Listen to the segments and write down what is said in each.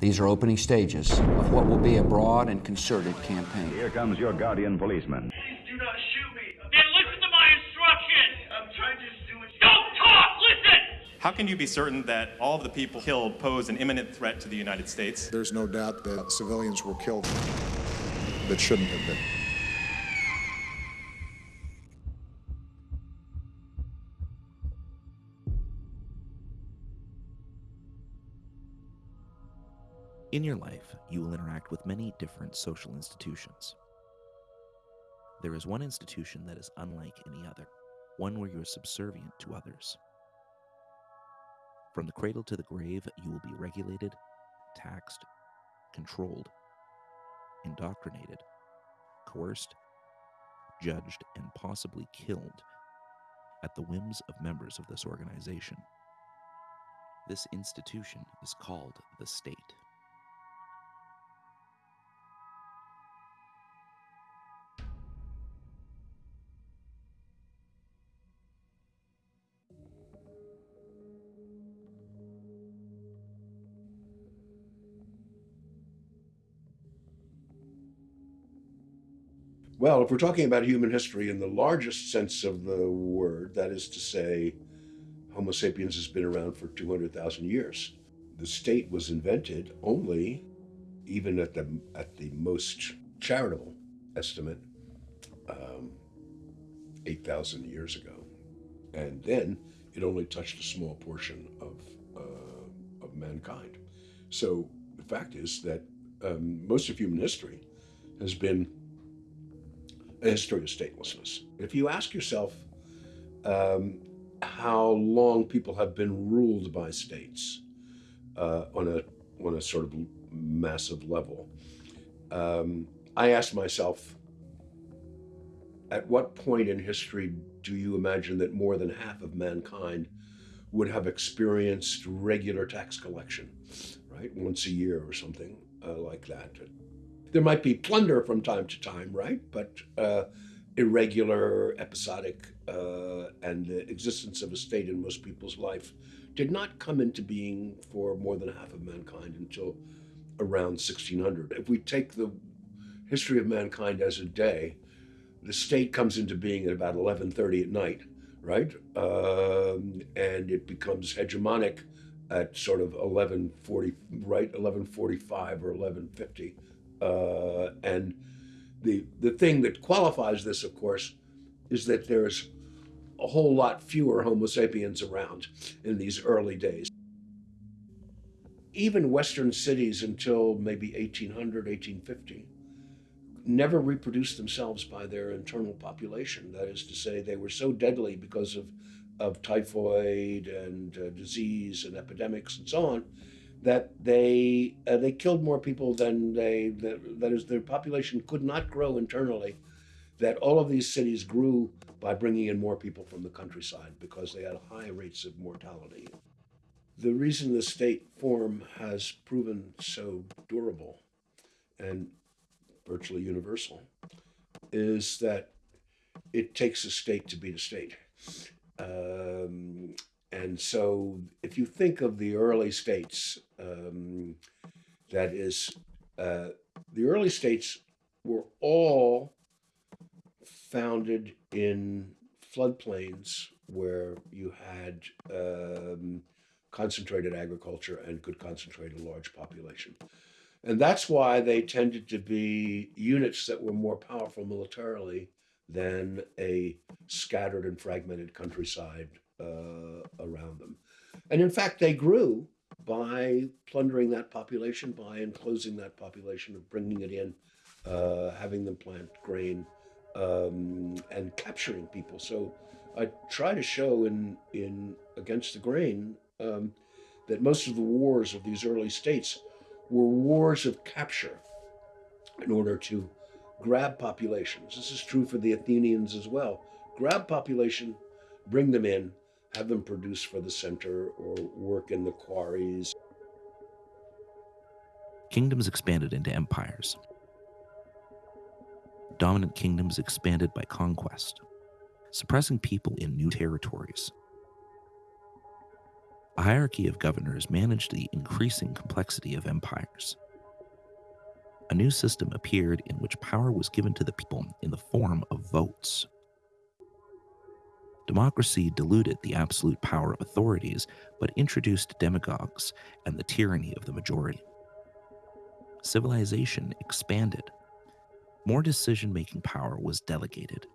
These are opening stages of what will be a broad and concerted campaign. Here comes your guardian policeman. Please do not shoot me. Then listen to my instructions. I'm trying to do it. Don't talk. Listen. How can you be certain that all of the people killed pose an imminent threat to the United States? There's no doubt that civilians were killed that shouldn't have been. In your life, you will interact with many different social institutions. There is one institution that is unlike any other, one where you are subservient to others. From the cradle to the grave, you will be regulated, taxed, controlled, indoctrinated, coerced, judged, and possibly killed at the whims of members of this organization. This institution is called the state. If we're talking about human history in the largest sense of the word, that is to say, Homo sapiens has been around for 200,000 years. The state was invented only, even at the, at the most charitable estimate, um, 8,000 years ago. And then it only touched a small portion of, uh, of mankind. So the fact is that um, most of human history has been a history of statelessness. If you ask yourself um, how long people have been ruled by states uh, on a on a sort of massive level, um, I ask myself, at what point in history do you imagine that more than half of mankind would have experienced regular tax collection, right, once a year or something uh, like that? There might be plunder from time to time, right? But uh, irregular, episodic, uh, and the existence of a state in most people's life did not come into being for more than half of mankind until around 1600. If we take the history of mankind as a day, the state comes into being at about 11:30 at night, right? Um, and it becomes hegemonic at sort of 11:40, right? 11:45 or 11:50 uh, and the, the thing that qualifies this, of course, is that there's a whole lot fewer Homo sapiens around in these early days. Even Western cities until maybe 1800, 1850, never reproduced themselves by their internal population. That is to say, they were so deadly because of, of typhoid and uh, disease and epidemics and so on that they uh, they killed more people than they that, that is their population could not grow internally that all of these cities grew by bringing in more people from the countryside because they had high rates of mortality. The reason the state form has proven so durable and virtually universal is that it takes a state to beat a state. Um, and so if you think of the early states, um, that is, uh, the early states were all founded in floodplains where you had um, concentrated agriculture and could concentrate a large population. And that's why they tended to be units that were more powerful militarily than a scattered and fragmented countryside uh, around them. And in fact, they grew by plundering that population, by enclosing that population, of bringing it in, uh, having them plant grain, um, and capturing people. So I try to show in in Against the Grain um, that most of the wars of these early states were wars of capture in order to grab populations. This is true for the Athenians as well. Grab population, bring them in, have them produce for the center or work in the quarries. Kingdoms expanded into empires. Dominant kingdoms expanded by conquest, suppressing people in new territories. a hierarchy of governors managed the increasing complexity of empires. A new system appeared in which power was given to the people in the form of votes. Democracy diluted the absolute power of authorities, but introduced demagogues and the tyranny of the majority. Civilization expanded. More decision making power was delegated.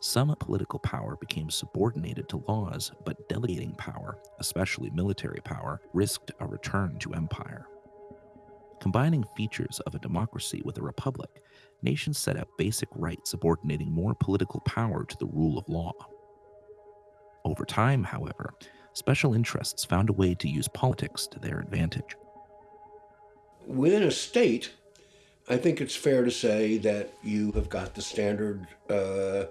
Some political power became subordinated to laws, but delegating power, especially military power, risked a return to empire. Combining features of a democracy with a republic, nations set up basic rights subordinating more political power to the rule of law. Over time, however, special interests found a way to use politics to their advantage. Within a state, I think it's fair to say that you have got the standard uh,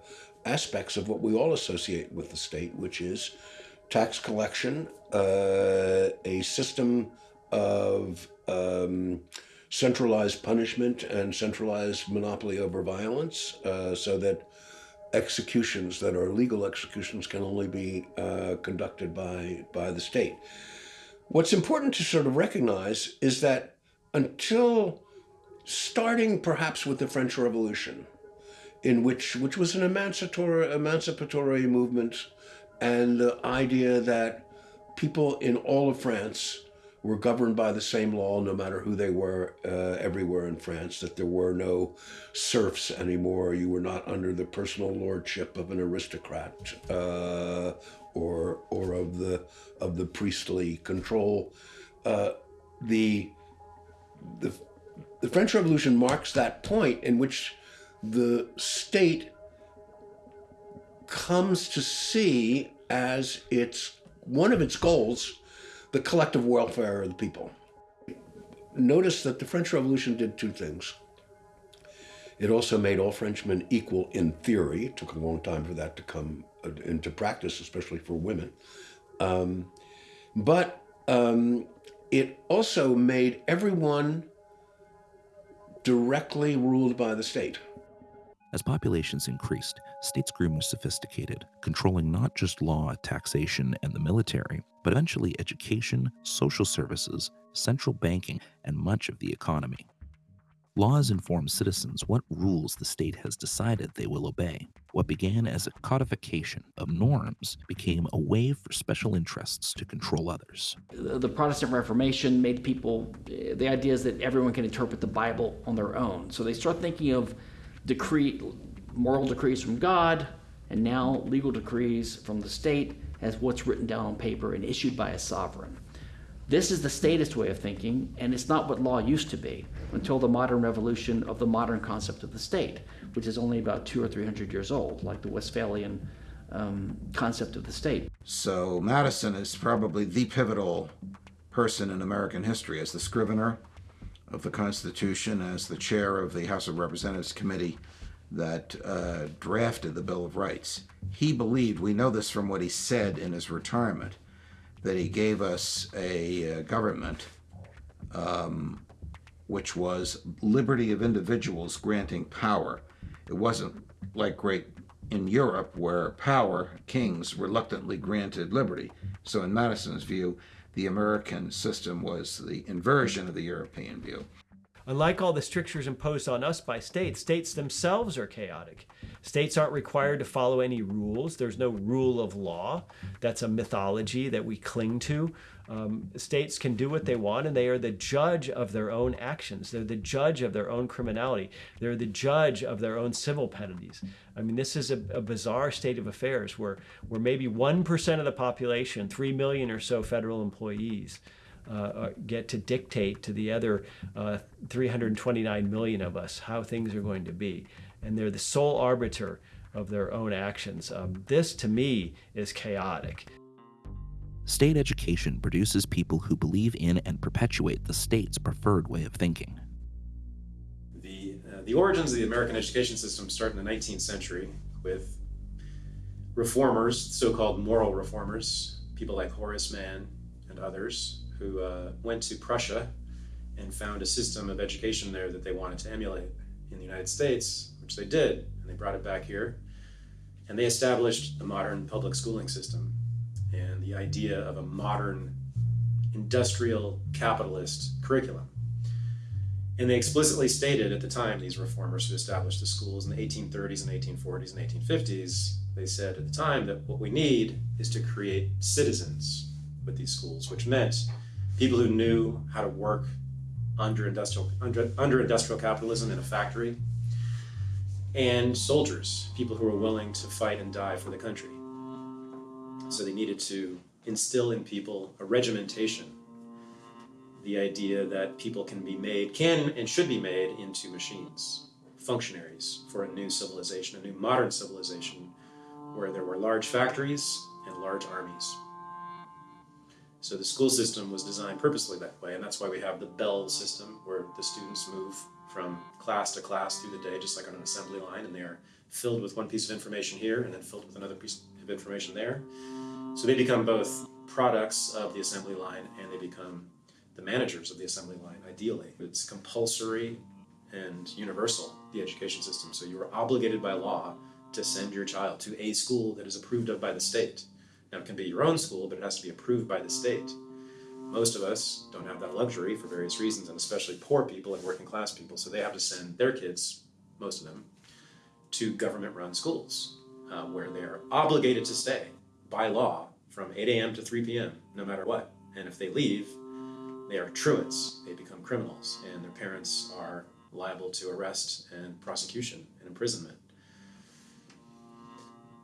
aspects of what we all associate with the state, which is tax collection, uh, a system of um, centralized punishment and centralized monopoly over violence, uh, so that executions that are legal executions can only be uh, conducted by by the state. What's important to sort of recognize is that until starting perhaps with the French Revolution, in which which was an emancipatory emancipatory movement, and the idea that people in all of France were governed by the same law no matter who they were uh, everywhere in France, that there were no serfs anymore. You were not under the personal lordship of an aristocrat uh, or, or of, the, of the priestly control. Uh, the, the, the French Revolution marks that point in which the state comes to see as its one of its goals the collective welfare of the people. Notice that the French Revolution did two things. It also made all Frenchmen equal in theory. It took a long time for that to come uh, into practice, especially for women. Um, but um, it also made everyone directly ruled by the state. As populations increased, states grew more sophisticated, controlling not just law, taxation, and the military, but eventually education, social services, central banking, and much of the economy. Laws inform citizens what rules the state has decided they will obey. What began as a codification of norms became a way for special interests to control others. The Protestant Reformation made people, eh, the idea is that everyone can interpret the Bible on their own. So they start thinking of decree, moral decrees from God, and now legal decrees from the state as what's written down on paper and issued by a sovereign. This is the statist way of thinking, and it's not what law used to be until the modern revolution of the modern concept of the state, which is only about two or three hundred years old, like the Westphalian um, concept of the state. So Madison is probably the pivotal person in American history as the scrivener of the Constitution, as the chair of the House of Representatives Committee that uh, drafted the Bill of Rights. He believed, we know this from what he said in his retirement, that he gave us a uh, government um, which was liberty of individuals granting power. It wasn't like great in Europe where power, kings reluctantly granted liberty. So in Madison's view, the American system was the inversion of the European view. Unlike all the strictures imposed on us by states, states themselves are chaotic. States aren't required to follow any rules. There's no rule of law. That's a mythology that we cling to. Um, states can do what they want, and they are the judge of their own actions. They're the judge of their own criminality. They're the judge of their own civil penalties. I mean, this is a, a bizarre state of affairs where, where maybe 1% of the population, 3 million or so federal employees, uh, get to dictate to the other uh, 329 million of us how things are going to be. And they're the sole arbiter of their own actions. Um, this, to me, is chaotic. State education produces people who believe in and perpetuate the state's preferred way of thinking. The, uh, the origins of the American education system start in the 19th century with reformers, so called moral reformers, people like Horace Mann and others, who uh, went to Prussia and found a system of education there that they wanted to emulate in the United States, which they did, and they brought it back here. And they established the modern public schooling system. And the idea of a modern industrial capitalist curriculum. And they explicitly stated at the time, these reformers who established the schools in the 1830s and 1840s and 1850s, they said at the time that what we need is to create citizens with these schools, which meant people who knew how to work under industrial, under, under industrial capitalism in a factory, and soldiers, people who were willing to fight and die for the country. So they needed to instill in people a regimentation the idea that people can be made, can and should be made into machines, functionaries for a new civilization, a new modern civilization where there were large factories and large armies. So the school system was designed purposely that way, and that's why we have the bell system where the students move from class to class through the day, just like on an assembly line, and they are filled with one piece of information here and then filled with another piece of information there. So they become both products of the assembly line and they become the managers of the assembly line, ideally. It's compulsory and universal, the education system. So you are obligated by law to send your child to a school that is approved of by the state. Now, it can be your own school, but it has to be approved by the state. Most of us don't have that luxury for various reasons, and especially poor people and working class people, so they have to send their kids, most of them, to government run schools uh, where they are obligated to stay by law from 8 a.m. to 3 p.m., no matter what. And if they leave, they are truants. They become criminals, and their parents are liable to arrest and prosecution and imprisonment.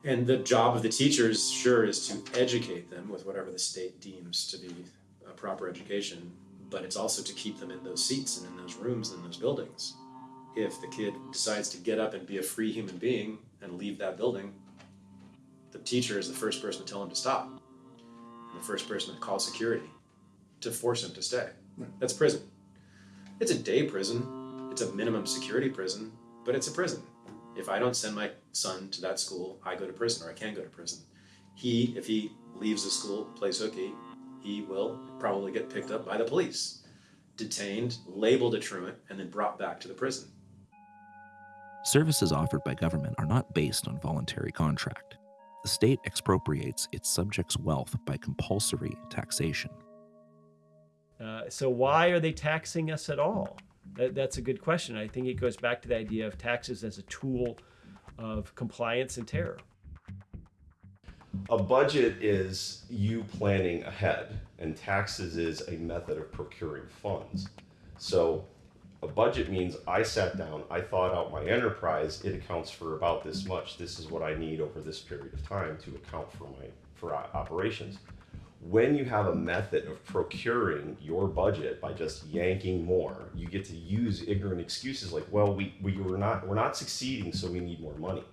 And the job of the teachers, sure, is to educate them with whatever the state deems to be a proper education, but it's also to keep them in those seats and in those rooms and in those buildings. If the kid decides to get up and be a free human being and leave that building, the teacher is the first person to tell him to stop, and the first person to call security to force him to stay. That's prison. It's a day prison, it's a minimum security prison, but it's a prison. If I don't send my son to that school, I go to prison or I can go to prison. He, if he leaves the school, plays hooky, he will probably get picked up by the police, detained, labeled a truant, and then brought back to the prison. Services offered by government are not based on voluntary contract. The state expropriates its subjects' wealth by compulsory taxation. Uh, so why are they taxing us at all? That, that's a good question. I think it goes back to the idea of taxes as a tool of compliance and terror. A budget is you planning ahead, and taxes is a method of procuring funds. So a budget means I sat down, I thought out my enterprise, it accounts for about this much. This is what I need over this period of time to account for my for operations when you have a method of procuring your budget by just yanking more, you get to use ignorant excuses like, well, we, we were not we're not succeeding, so we need more money.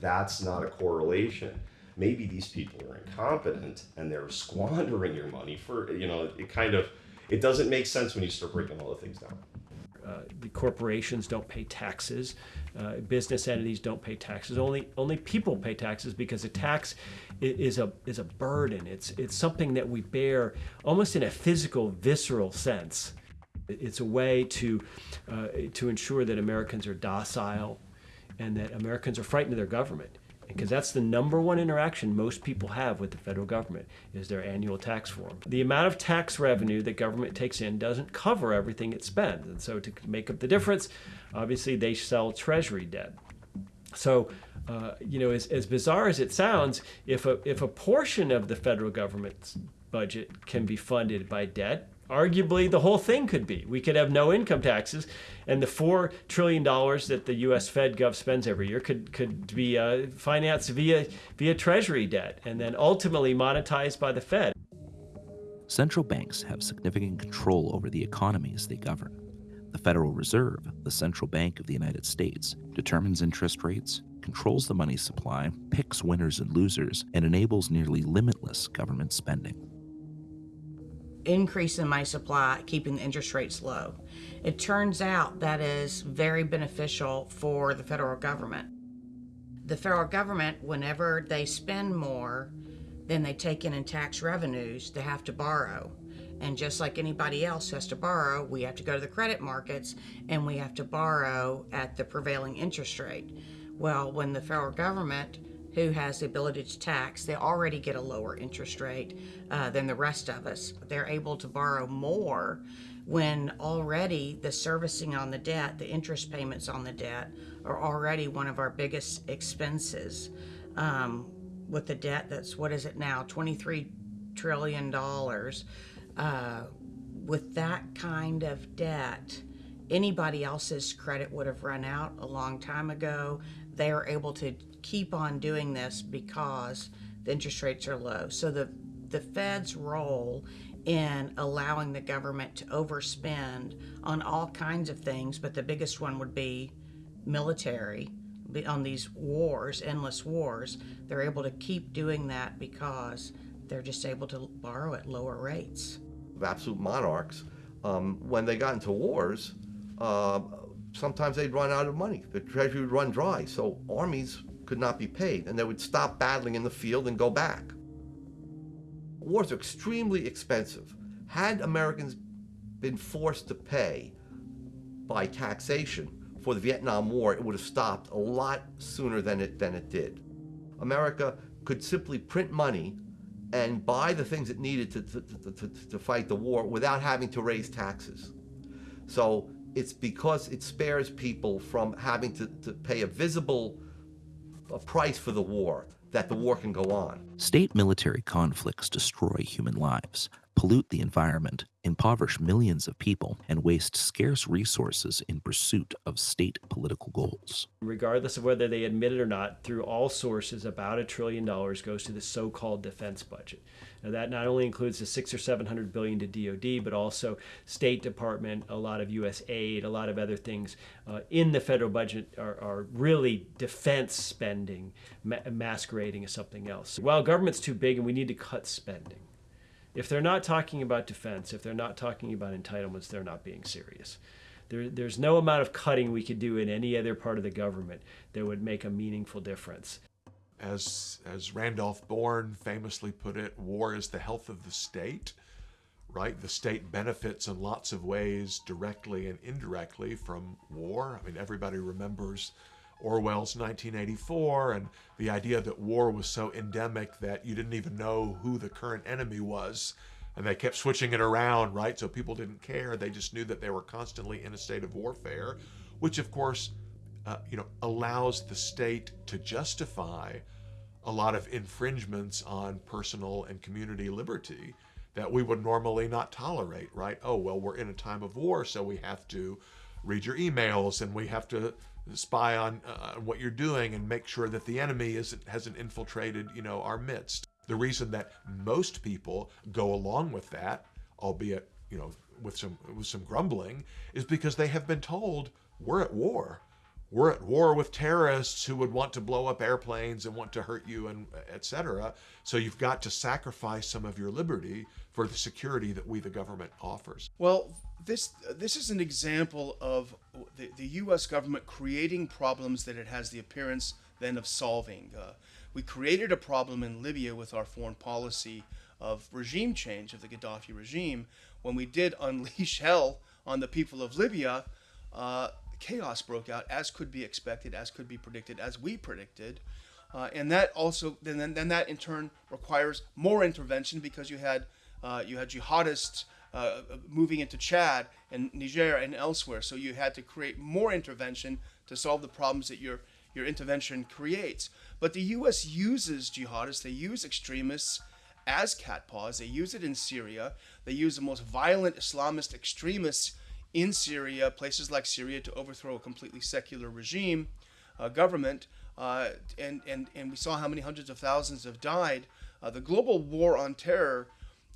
That's not a correlation. Maybe these people are incompetent and they're squandering your money for you know, it kind of it doesn't make sense when you start breaking all the things down. Uh, the corporations don't pay taxes. Uh, business entities don't pay taxes. Only only people pay taxes because a tax is a is a burden. It's it's something that we bear almost in a physical, visceral sense. It's a way to uh, to ensure that Americans are docile and that Americans are frightened of their government because that's the number one interaction most people have with the federal government is their annual tax form. The amount of tax revenue that government takes in doesn't cover everything it spends. And so to make up the difference, obviously they sell treasury debt. So, uh, you know, as, as bizarre as it sounds, if a, if a portion of the federal government's budget can be funded by debt, arguably the whole thing could be. We could have no income taxes, and the four trillion dollars that the U.S. Fed Gov spends every year could could be uh, financed via via Treasury debt, and then ultimately monetized by the Fed. Central banks have significant control over the economies they govern. The Federal Reserve, the central bank of the United States, determines interest rates, controls the money supply, picks winners and losers, and enables nearly limitless government spending increase in money supply, keeping the interest rates low. It turns out that is very beneficial for the federal government. The federal government, whenever they spend more than they take in in tax revenues, they have to borrow. And just like anybody else has to borrow, we have to go to the credit markets and we have to borrow at the prevailing interest rate. Well, when the federal government who has the ability to tax, they already get a lower interest rate uh, than the rest of us. They're able to borrow more when already the servicing on the debt, the interest payments on the debt, are already one of our biggest expenses. Um, with the debt that's, what is it now, $23 trillion. Uh, with that kind of debt, anybody else's credit would have run out a long time ago. They are able to keep on doing this because the interest rates are low. So the the Fed's role in allowing the government to overspend on all kinds of things, but the biggest one would be military on these wars, endless wars. They're able to keep doing that because they're just able to borrow at lower rates. Absolute monarchs, um, when they got into wars, uh, sometimes they'd run out of money. The treasury would run dry, so armies could not be paid, and they would stop battling in the field and go back. Wars are extremely expensive. Had Americans been forced to pay by taxation for the Vietnam War, it would have stopped a lot sooner than it, than it did. America could simply print money and buy the things it needed to, to, to, to, fight the war without having to raise taxes. So it's because it spares people from having to, to pay a visible a price for the war that the war can go on. State military conflicts destroy human lives, pollute the environment, impoverish millions of people, and waste scarce resources in pursuit of state political goals. Regardless of whether they admit it or not, through all sources, about a trillion dollars goes to the so-called defense budget. Now that not only includes the six or seven hundred billion to DoD, but also State Department, a lot of U.S. aid, a lot of other things uh, in the federal budget are, are really defense spending ma masquerading as something else. Well, government's too big and we need to cut spending. If they're not talking about defense, if they're not talking about entitlements, they're not being serious. There, there's no amount of cutting we could do in any other part of the government that would make a meaningful difference. As, as Randolph Bourne famously put it, war is the health of the state, right? The state benefits in lots of ways, directly and indirectly, from war. I mean, everybody remembers Orwell's 1984 and the idea that war was so endemic that you didn't even know who the current enemy was. And they kept switching it around, right? So people didn't care. They just knew that they were constantly in a state of warfare, which of course, uh, you know, allows the state to justify a lot of infringements on personal and community liberty that we would normally not tolerate, right? Oh, well, we're in a time of war, so we have to read your emails and we have to spy on uh, what you're doing and make sure that the enemy isn't hasn't infiltrated you know our midst. The reason that most people go along with that albeit you know with some with some grumbling is because they have been told we're at war. We're at war with terrorists who would want to blow up airplanes and want to hurt you and etc so you've got to sacrifice some of your liberty for the security that we the government offers. Well this this is an example of the, the U.S. government creating problems that it has the appearance then of solving. Uh, we created a problem in Libya with our foreign policy of regime change of the Gaddafi regime. When we did unleash hell on the people of Libya, uh, chaos broke out, as could be expected, as could be predicted, as we predicted. Uh, and that also then, then that in turn requires more intervention because you had uh, you had jihadists uh, moving into Chad and Niger and elsewhere. So you had to create more intervention to solve the problems that your your intervention creates. But the U.S. uses jihadists, they use extremists as catpaws. They use it in Syria. They use the most violent Islamist extremists in Syria, places like Syria, to overthrow a completely secular regime, uh, government. Uh, and, and, and we saw how many hundreds of thousands have died. Uh, the global war on terror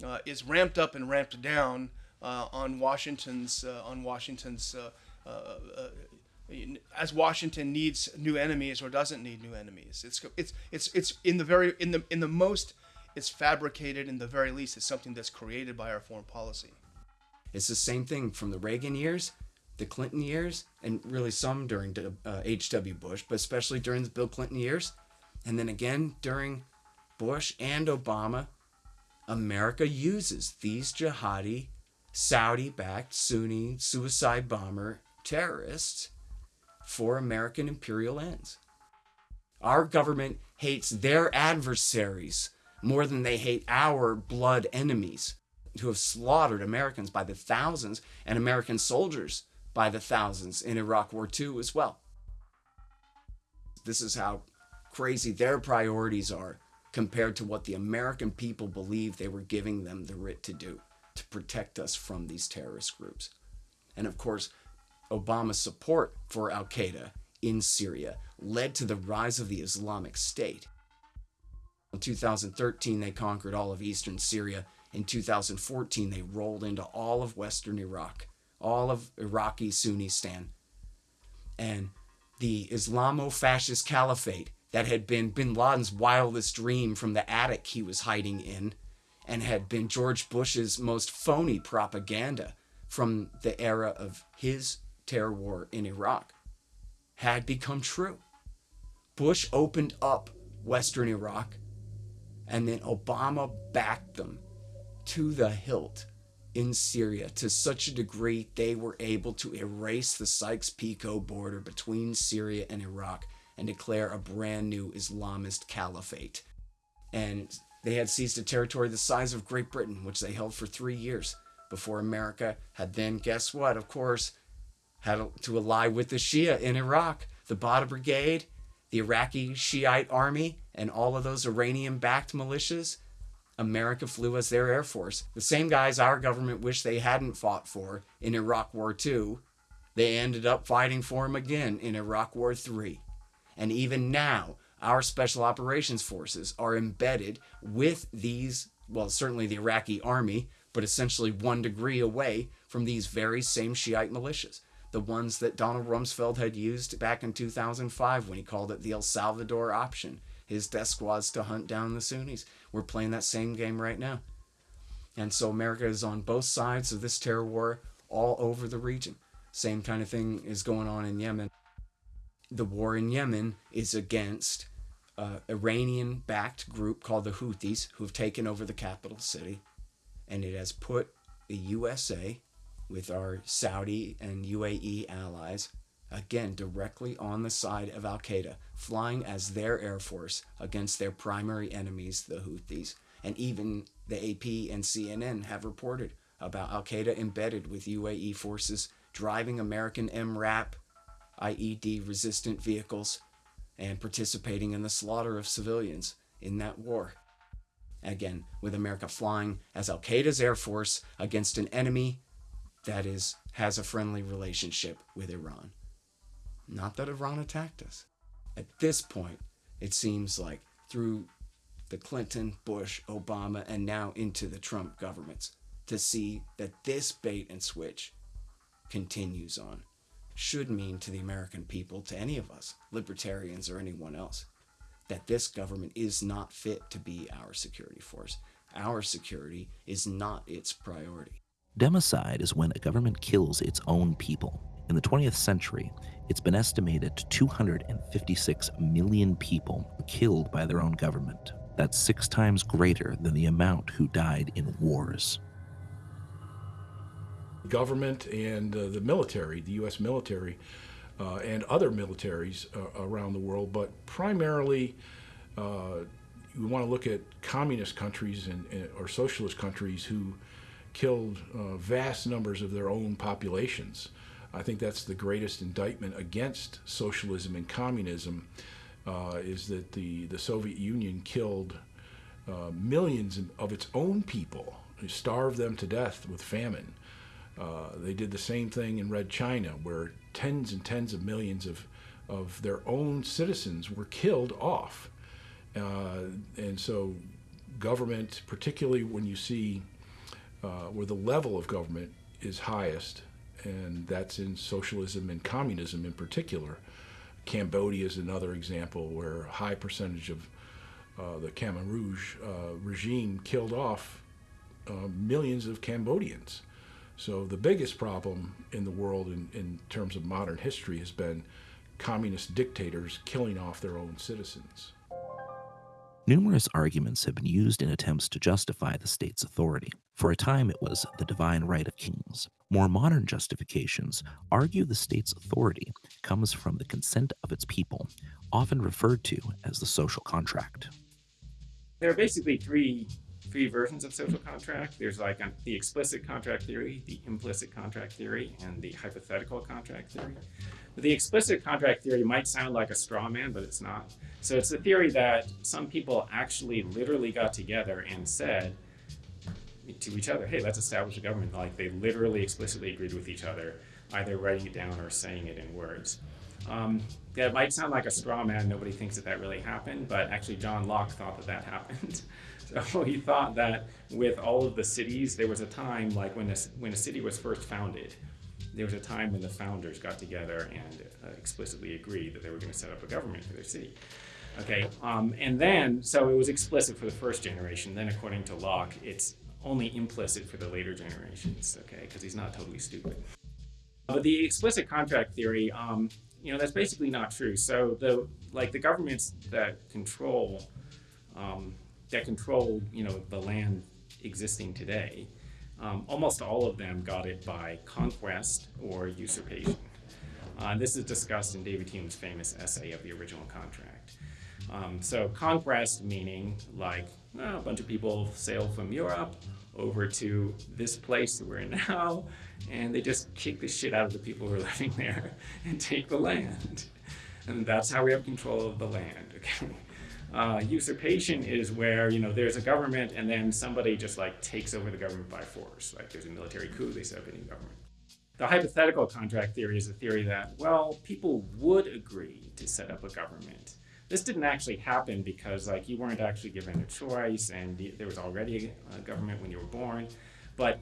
uh, is ramped up and ramped down uh, on Washington's uh, on Washington's uh, as Washington needs new enemies or doesn't need new enemies. It's it's it's it's in the very in the in the most it's fabricated in the very least it's something that's created by our foreign policy. It's the same thing from the Reagan years, the Clinton years, and really some during H.W. Bush, but especially during the Bill Clinton years, and then again during Bush and Obama America uses these jihadi, Saudi backed Sunni suicide bomber terrorists for American imperial ends. Our government hates their adversaries more than they hate our blood enemies who have slaughtered Americans by the thousands and American soldiers by the thousands in Iraq War II as well. This is how crazy their priorities are compared to what the American people believed they were giving them the writ to do to protect us from these terrorist groups. And of course, Obama's support for Al Qaeda in Syria led to the rise of the Islamic State. In 2013, they conquered all of eastern Syria. In 2014, they rolled into all of western Iraq, all of Iraqi Sunnistan. And the Islamo fascist caliphate that had been bin Laden's wildest dream from the attic he was hiding in, and had been George Bush's most phony propaganda from the era of his terror war in Iraq, had become true. Bush opened up Western Iraq, and then Obama backed them to the hilt in Syria to such a degree they were able to erase the Sykes Picot border between Syria and Iraq and declare a brand new Islamist caliphate. And they had seized a territory the size of Great Britain, which they held for three years before America had then, guess what, of course, had to ally with the Shia in Iraq, the Badr Brigade, the Iraqi Shiite army, and all of those Iranian backed militias. America flew as their air force. The same guys our government wished they hadn't fought for in Iraq War II, they ended up fighting for them again in Iraq War III. And even now, our special operations forces are embedded with these, well, certainly the Iraqi army, but essentially one degree away from these very same Shiite militias. The ones that Donald Rumsfeld had used back in 2005 when he called it the El Salvador option. His death squads to hunt down the Sunnis. We're playing that same game right now. And so America is on both sides of this terror war all over the region. Same kind of thing is going on in Yemen the war in Yemen is against uh, an Iranian backed group called the Houthis, who've taken over the capital city. And it has put the USA, with our Saudi and UAE allies, again directly on the side of Al Qaeda, flying as their air force against their primary enemies, the Houthis. And even the AP and CNN have reported about Al Qaeda embedded with UAE forces driving American MRAP IED resistant vehicles and participating in the slaughter of civilians in that war. Again, with America flying as Al Qaeda's air force against an enemy that is has a friendly relationship with Iran. Not that Iran attacked us. At this point, it seems like through the Clinton, Bush, Obama, and now into the Trump governments, to see that this bait and switch continues on should mean to the American people, to any of us, libertarians or anyone else, that this government is not fit to be our security force. Our security is not its priority. Democide is when a government kills its own people. In the 20th century, it's been estimated 256 million people killed by their own government. That's six times greater than the amount who died in wars government and uh, the military, the U.S. military, uh, and other militaries uh, around the world, but primarily uh, we want to look at communist countries and, and or socialist countries who killed uh, vast numbers of their own populations. I think that's the greatest indictment against socialism and communism is that the, the Soviet Union killed millions of its own people, starved them to death with famine. Uh, they did the same thing in Red China, where tens and tens of millions of, of their own citizens were killed off. Uh, and so, government, particularly when you see uh, where the level of government is highest, and that's in socialism and communism in particular. Cambodia is another example where a high percentage of uh, the Khmer Rouge uh, regime killed off uh, millions of Cambodians. So the biggest problem in the world in, in terms of modern history has been communist dictators killing off their own citizens. Numerous arguments have been used in attempts to justify the state's authority. For a time, it was the divine right of kings. More modern justifications argue the state's authority comes from the consent of its people, often referred to as the social contract. There are basically three three versions of social contract. There's like the explicit contract theory, the implicit contract theory, and the hypothetical contract theory. But the explicit contract theory might sound like a straw man, but it's not. So it's the theory that some people actually literally got together and said to each other, hey, let's establish a government. Like they literally explicitly agreed with each other, either writing it down or saying it in words. Um, that might sound like a straw man. Nobody thinks that that really happened, but actually John Locke thought that that happened. so he thought that with all of the cities, there was a time like when a, when a city was first founded, there was a time when the founders got together and uh, explicitly agreed that they were going to set up a government for their city. Okay, um, and then, so it was explicit for the first generation. Then, according to Locke, it's only implicit for the later generations, okay, because he's not totally stupid. But the explicit contract theory, um, you know, that's basically not true. So the like the governments that control um, that control, you know, the land existing today, um, almost all of them got it by conquest or usurpation. Uh, this is discussed in David Hume's famous essay of the original contract. Um, so conquest meaning like a bunch of people sail from Europe over to this place that we're in now, and they just kick the shit out of the people who are living there and take the land. And that's how we have control of the land. Okay. Uh, usurpation is where you know there's a government and then somebody just like takes over the government by force. Like there's a military coup, they set up a new government. The hypothetical contract theory is a theory that well people would agree to set up a government. This didn't actually happen because like you weren't actually given a choice and there was already a government when you were born. But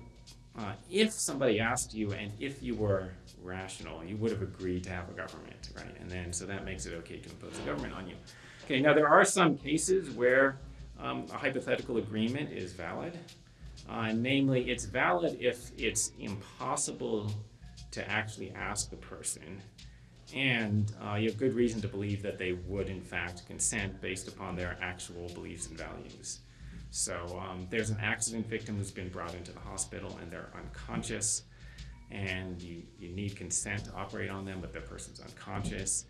uh, if somebody asked you and if you were rational, you would have agreed to have a government, right? And then so that makes it okay to impose a government on you. Okay, now there are some cases where um, a hypothetical agreement is valid. Uh, namely, it's valid if it's impossible to actually ask the person, and uh, you have good reason to believe that they would, in fact, consent based upon their actual beliefs and values. So um, there's an accident victim who's been brought into the hospital and they're unconscious, and you, you need consent to operate on them, but the person's unconscious.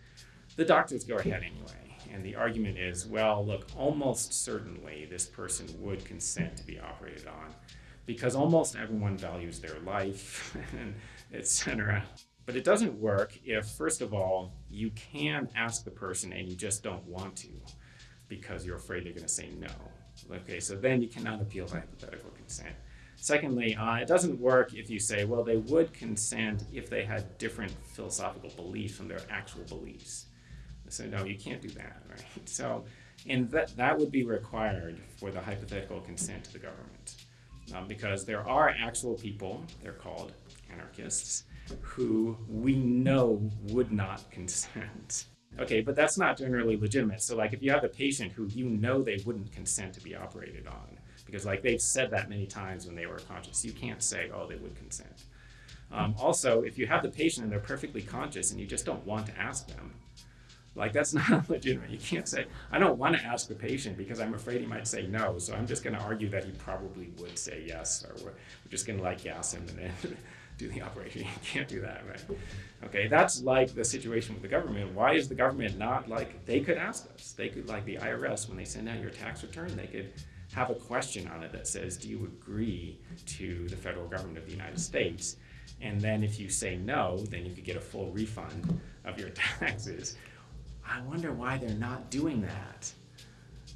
The doctors go ahead anyway. And the argument is, well, look, almost certainly this person would consent to be operated on because almost everyone values their life, and etc. But it doesn't work if, first of all, you can ask the person and you just don't want to because you're afraid they're going to say no. Okay, so then you cannot appeal to hypothetical consent. Secondly, uh, it doesn't work if you say, well, they would consent if they had different philosophical beliefs from their actual beliefs. So no, you can't do that, right? So, and that, that would be required for the hypothetical consent to the government. Um, because there are actual people, they're called anarchists, who we know would not consent. Okay, but that's not generally legitimate. So like if you have a patient who you know they wouldn't consent to be operated on, because like they've said that many times when they were conscious, you can't say, oh, they would consent. Um, also, if you have the patient and they're perfectly conscious and you just don't want to ask them, like that's not legitimate. You can't say, I don't want to ask the patient because I'm afraid he might say no. So I'm just going to argue that he probably would say yes, or we're, we're just going to like gas him and then do the operation. You can't do that, right? Okay, that's like the situation with the government. Why is the government not like, they could ask us. They could, like the IRS, when they send out your tax return, they could have a question on it that says, do you agree to the federal government of the United States? And then if you say no, then you could get a full refund of your taxes. I wonder why they're not doing that.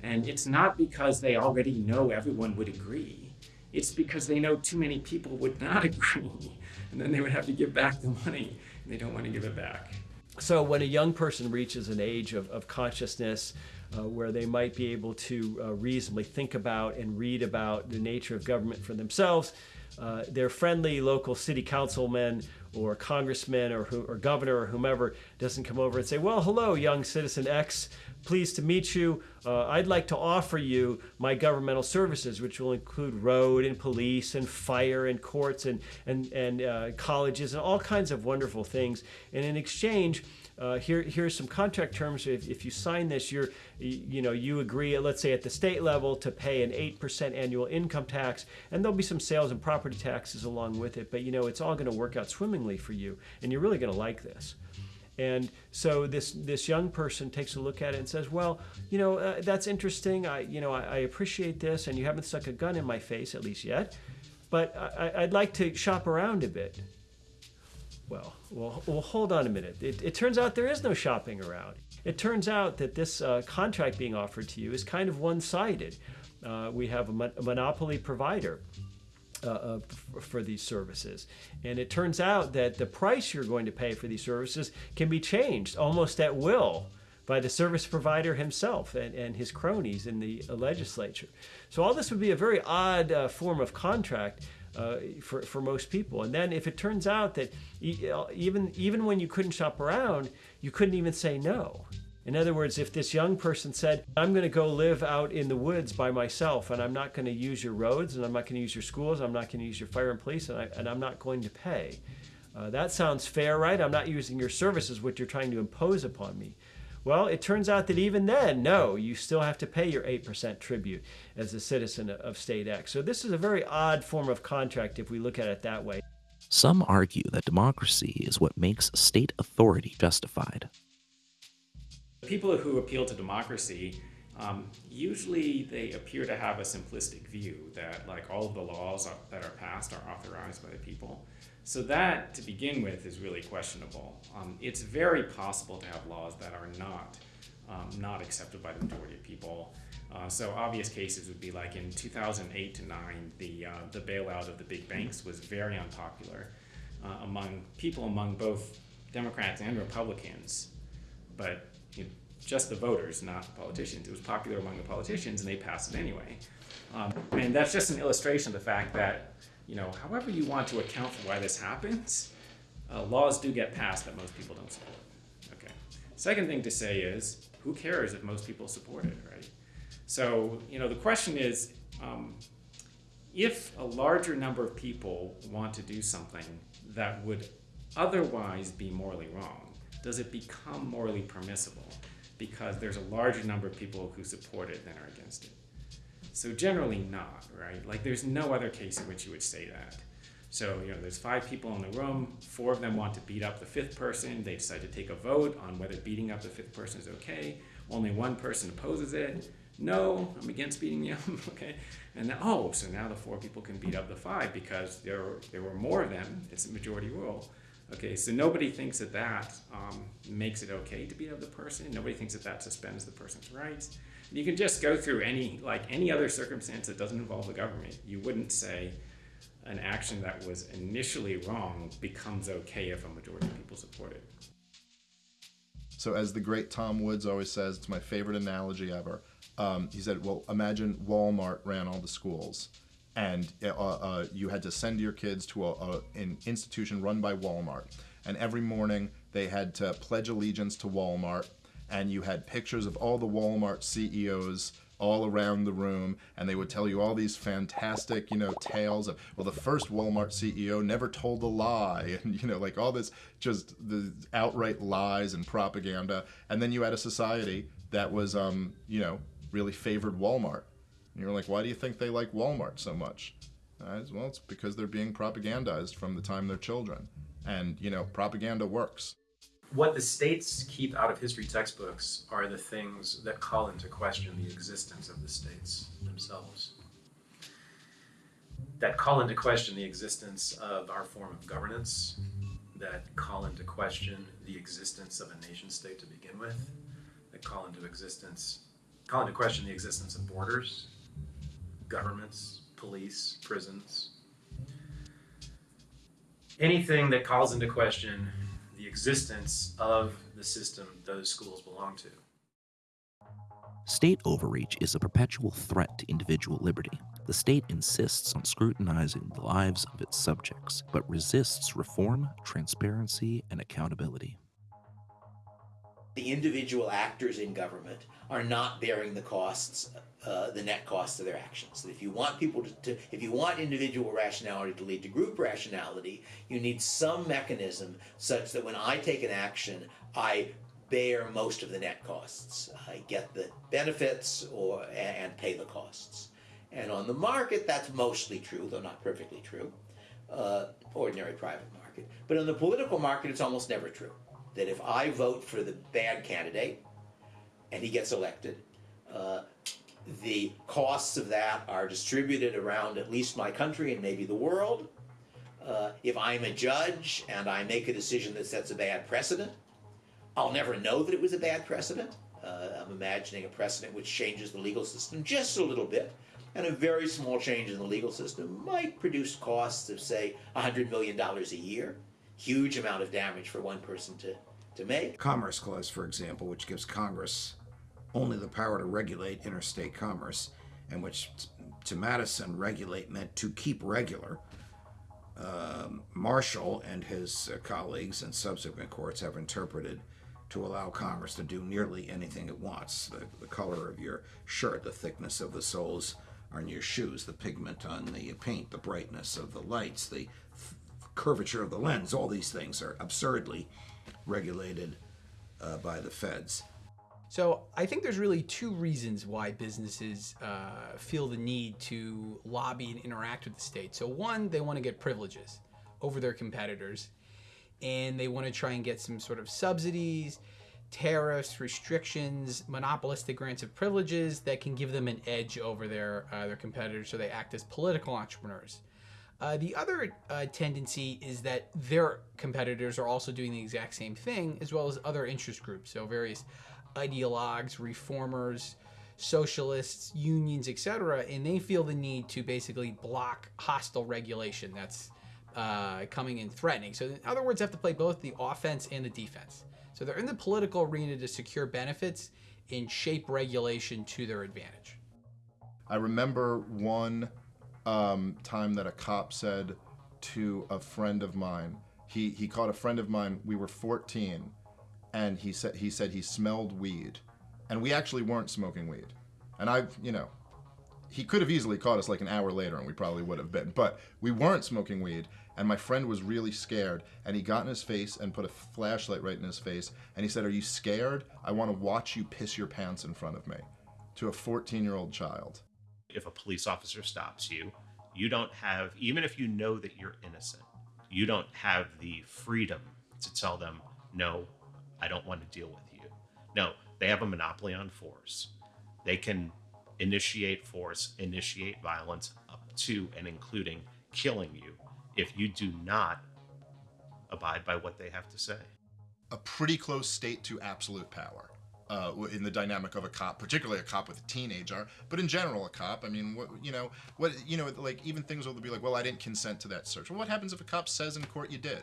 And it's not because they already know everyone would agree. It's because they know too many people would not agree. And then they would have to give back the money. And they don't want to give it back. So when a young person reaches an age of, of consciousness, uh, where they might be able to uh, reasonably think about and read about the nature of government for themselves, uh, their friendly local city councilman or congressman or, or governor or whomever doesn't come over and say, well, hello, young citizen X, pleased to meet you. Uh, I'd like to offer you my governmental services, which will include road and police and fire and courts and, and, and uh, colleges and all kinds of wonderful things. And in exchange, uh, here here's some contract terms. If, if you sign this, you're you, know you agree, let's say at the state level, to pay an eight percent annual income tax, and there'll be some sales and property taxes along with it. But you know it's all going to work out swimmingly for you, and you're really going to like this. And so this this young person takes a look at it and says, "Well, you know, uh, that's interesting. I you know I, I, appreciate this, and you haven't stuck a gun in my face at least yet, but I, would like to shop around a bit." Well, well, well, hold on a minute. It, it turns out there is no shopping around. It turns out that this uh, contract being offered to you is kind of one-sided. Uh, we have a, mon- a monopoly provider uh, uh, for these services. And it turns out that the price you're going to pay for these services can be changed almost at will by the service provider himself and, and his cronies in the legislature. So all this would be a very odd uh, form of contract uh, for, for most people. And then if it turns out that even, even when you couldn't shop around, you couldn't even say no. In other words, if this young person said, I'm going to go live out in the woods by myself and I'm not going to use your roads and I'm not going to use your schools, I'm not going to use your fire and police, and, I, and I'm not going to pay. Uh, that sounds fair, right? I'm not using your services, which you're trying to impose upon me. Well, it turns out that even then, no, you still have to pay your 8% tribute as a citizen of State X. So this is a very odd form of contract if we look at it that way. Some argue that democracy is what makes state authority justified. People who appeal to democracy, um, usually they appear to have a simplistic view that like all of the laws that are passed are authorized by the people. So that, to begin with, is really questionable. Um, it's very possible to have laws that are not um, not accepted by the majority of people. Uh, so obvious cases would be like in 2008 to 9, the uh, the bailout of the big banks was very unpopular uh, among people among both Democrats and Republicans. But you know, just the voters, not the politicians. It was popular among the politicians, and they passed it anyway. Um, and that's just an illustration of the fact that, you know, however you want to account for why this happens, uh, laws do get passed that most people don't support. Okay. Second thing to say is, who cares if most people support it, right? So, you know, the question is, um, if a larger number of people want to do something that would otherwise be morally wrong, does it become morally permissible because there's a larger number of people who support it than are against it? So generally not, right? Like there's no other case in which you would say that. So, you know, there's five people in the room, four of them want to beat up the fifth person. They decide to take a vote on whether beating up the fifth person is okay. Only one person opposes it. No, I'm against beating up, okay? And oh, so now the four people can beat up the five because there there were more of them. It's a majority rule. Okay, so nobody thinks that that um, makes it okay to beat up the person. Nobody thinks that that suspends the person's rights. You can just go through any like any other circumstance that doesn't involve the government. You wouldn't say an action that was initially wrong becomes okay if a majority of people support it. So, as the great Tom Woods always says, it's my favorite analogy ever. Um, he said, "Well, imagine Walmart ran all the schools." and uh, uh, you had to send your kids to a, a, an institution run by Walmart. And every morning they had to pledge allegiance to Walmart, and you had pictures of all the Walmart CEOs all around the room, and they would tell you all these fantastic, you know, tales of well, the first Walmart CEO never told a lie, and you know, like all this just the outright lies and propaganda. And then you had a society that was, um, you know, really favored Walmart and you're like, why do you think they like Walmart so much? Well, it's because they're being propagandized from the time they're children. And, you know, propaganda works. What the states keep out of history textbooks are the things that call into question the existence of the states themselves. That call into question the existence of our form of governance, that call into question the existence of a nation state to begin with, that call into existence, call into question the existence of borders, governments, police, prisons, anything that calls into question the existence of the system those schools belong to. State overreach is a perpetual threat to individual liberty. The state insists on scrutinizing the lives of its subjects, but resists reform, transparency, and accountability. The individual actors in government are not bearing the costs, uh, the net costs of their actions. That if you want people to, to, if you want individual rationality to lead to group rationality, you need some mechanism such that when I take an action, I bear most of the net costs. I get the benefits or and pay the costs. And on the market, that's mostly true, though not perfectly true. Uh, ordinary private market. But in the political market, it's almost never true. That if I vote for the bad candidate and he gets elected, uh, the costs of that are distributed around at least my country and maybe the world. Uh, if I'm a judge and I make a decision that sets a bad precedent, I'll never know that it was a bad precedent. Uh, I'm imagining a precedent which changes the legal system just a little bit, and a very small change in the legal system might produce costs of, say, $100 million a year. Huge amount of damage for one person to, to make. Commerce Clause, for example, which gives Congress only the power to regulate interstate commerce, and which to Madison, regulate meant to keep regular. Um, Marshall and his uh, colleagues and subsequent courts have interpreted to allow Congress to do nearly anything it wants. The, the color of your shirt, the thickness of the soles on your shoes, the pigment on the paint, the brightness of the lights, the curvature of the lens, all these things are absurdly regulated uh, by the feds. So I think there's really two reasons why businesses uh, feel the need to lobby and interact with the state. So one, they want to get privileges over their competitors, and they want to try and get some sort of subsidies, tariffs, restrictions, monopolistic grants of privileges that can give them an edge over their uh, their competitors, so they act as political entrepreneurs. Uh, the other uh, tendency is that their competitors are also doing the exact same thing, as well as other interest groups. So various ideologues, reformers, socialists, unions, etc., and they feel the need to basically block hostile regulation that's uh, coming and threatening. So, in other words, they have to play both the offense and the defense. So, they're in the political arena to secure benefits and shape regulation to their advantage. I remember one um, time that a cop said to a friend of mine, he, he caught a friend of mine, we were 14, and he said he said he smelled weed, and we actually weren't smoking weed, and I you know, he could have easily caught us like an hour later, and we probably would have been, but we weren't smoking weed, and my friend was really scared, and he got in his face and put a flashlight right in his face, and he said, "Are you scared? I want to watch you piss your pants in front of me," to a 14-year-old child. If a police officer stops you, you don't have even if you know that you're innocent, you don't have the freedom to tell them no I don't want to deal with you. No, they have a monopoly on force. They can initiate force, initiate violence up to and including killing you if you do not abide by what they have to say. A pretty close state to absolute power. Uh, in the dynamic of a cop, particularly a cop with a teenager, but in general, a cop. I mean, what you know, what you know, like even things will be like, well, I didn't consent to that search. Well, what happens if a cop says in court you did?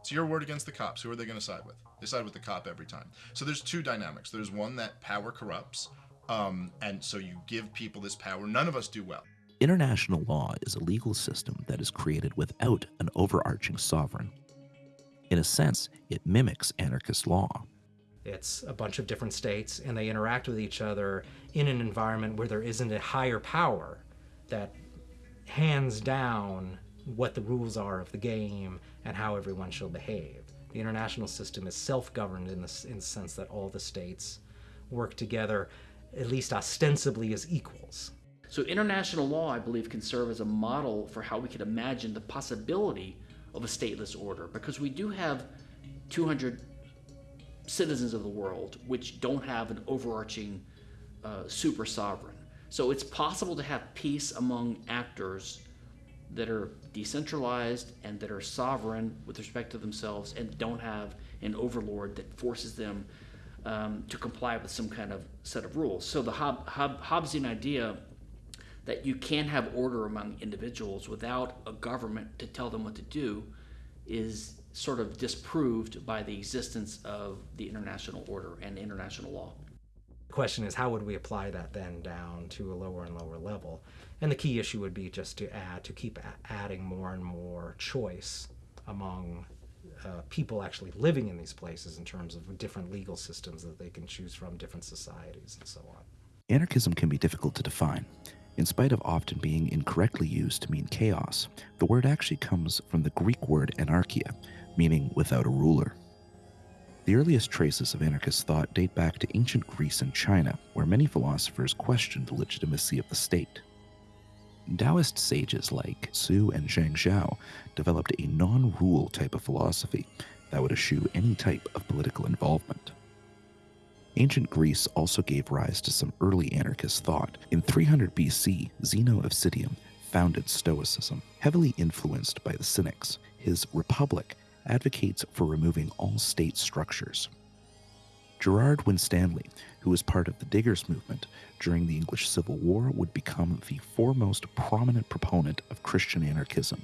It's your word against the cops. Who are they going to side with? They side with the cop every time. So there's two dynamics. There's one that power corrupts, um, and so you give people this power. None of us do well. International law is a legal system that is created without an overarching sovereign. In a sense, it mimics anarchist law. It's a bunch of different states, and they interact with each other in an environment where there isn't a higher power that hands down what the rules are of the game and how everyone shall behave. The international system is self-governed in in the sense that all the states work together, at least ostensibly as equals. So international law, I believe, can serve as a model for how we could imagine the possibility of a stateless order, because we do have 200 citizens of the world which don't have an overarching uh, super sovereign. So it's possible to have peace among actors that are decentralized and that are sovereign with respect to themselves and don't have an overlord that forces them um, to comply with some kind of set of rules. So the Hob- Hob- Hobbesian idea that you can have order among individuals without a government to tell them what to do is sort of disproved by the existence of the international order and international law. The question is, how would we apply that then down to a lower and lower level? And the key issue would be just to add, to keep adding more and more choice among uh, people actually living in these places in terms of different legal systems that they can choose from, different societies, and so on. Anarchism can be difficult to define. In spite of often being incorrectly used to mean chaos, the word actually comes from the Greek word anarchia, meaning without a ruler. The earliest traces of anarchist thought date back to ancient Greece and China, where many philosophers questioned the legitimacy of the state. Taoist sages like Su and Zhuang Zhou developed a non rule type of philosophy that would eschew any type of political involvement. Ancient Greece also gave rise to some early anarchist thought. In 300 BC, Zeno of Citium founded Stoicism. Heavily influenced by the Cynics, his Republic advocates for removing all state structures. Gerard Winstanley, who was part of the Diggers movement during the English Civil War, would become the foremost prominent proponent of Christian anarchism.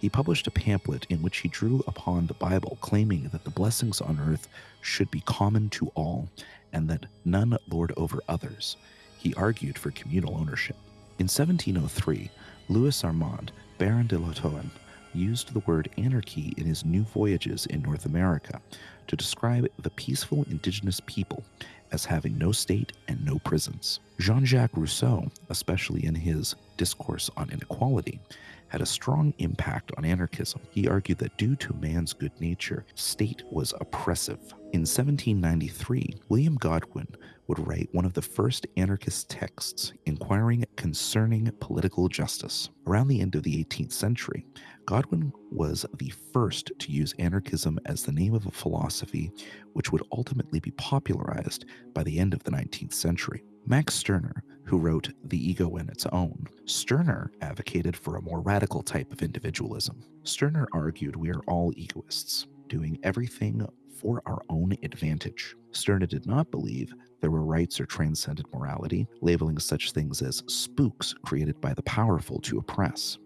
He published a pamphlet in which he drew upon the Bible, claiming that the blessings on earth should be common to all and that none lord over others. He argued for communal ownership. In 1703, Louis Armand, Baron de Lahontan, used the word anarchy in his New Voyages in North America to describe the peaceful indigenous people as having no state and no prisons. Jean Jacques Rousseau, especially in his Discourse on Inequality, had a strong impact on anarchism. He argued that due to man's good nature, state was oppressive. In 1793, William Godwin would write one of the first anarchist texts inquiring concerning political justice. Around the end of the 18th century, Godwin was the first to use anarchism as the name of a philosophy which would ultimately be popularized by the end of the 19th century. Max Stirner, who wrote The Ego and Its Own, Stirner advocated for a more radical type of individualism. Stirner argued we are all egoists, doing everything for our own advantage. Stirner did not believe there were rights or transcendent morality, labeling such things as spooks created by the powerful to oppress.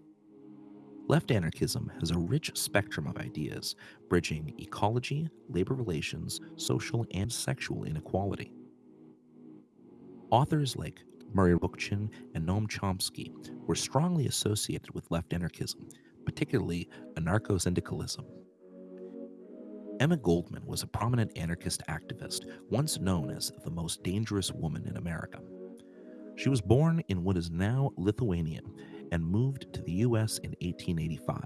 Left anarchism has a rich spectrum of ideas, bridging ecology, labor relations, social and sexual inequality. Authors like Murray Bookchin and Noam Chomsky were strongly associated with left anarchism, particularly anarcho syndicalism. Emma Goldman was a prominent anarchist activist, once known as the most dangerous woman in America. She was born in what is now Lithuania and moved to the US in 1885.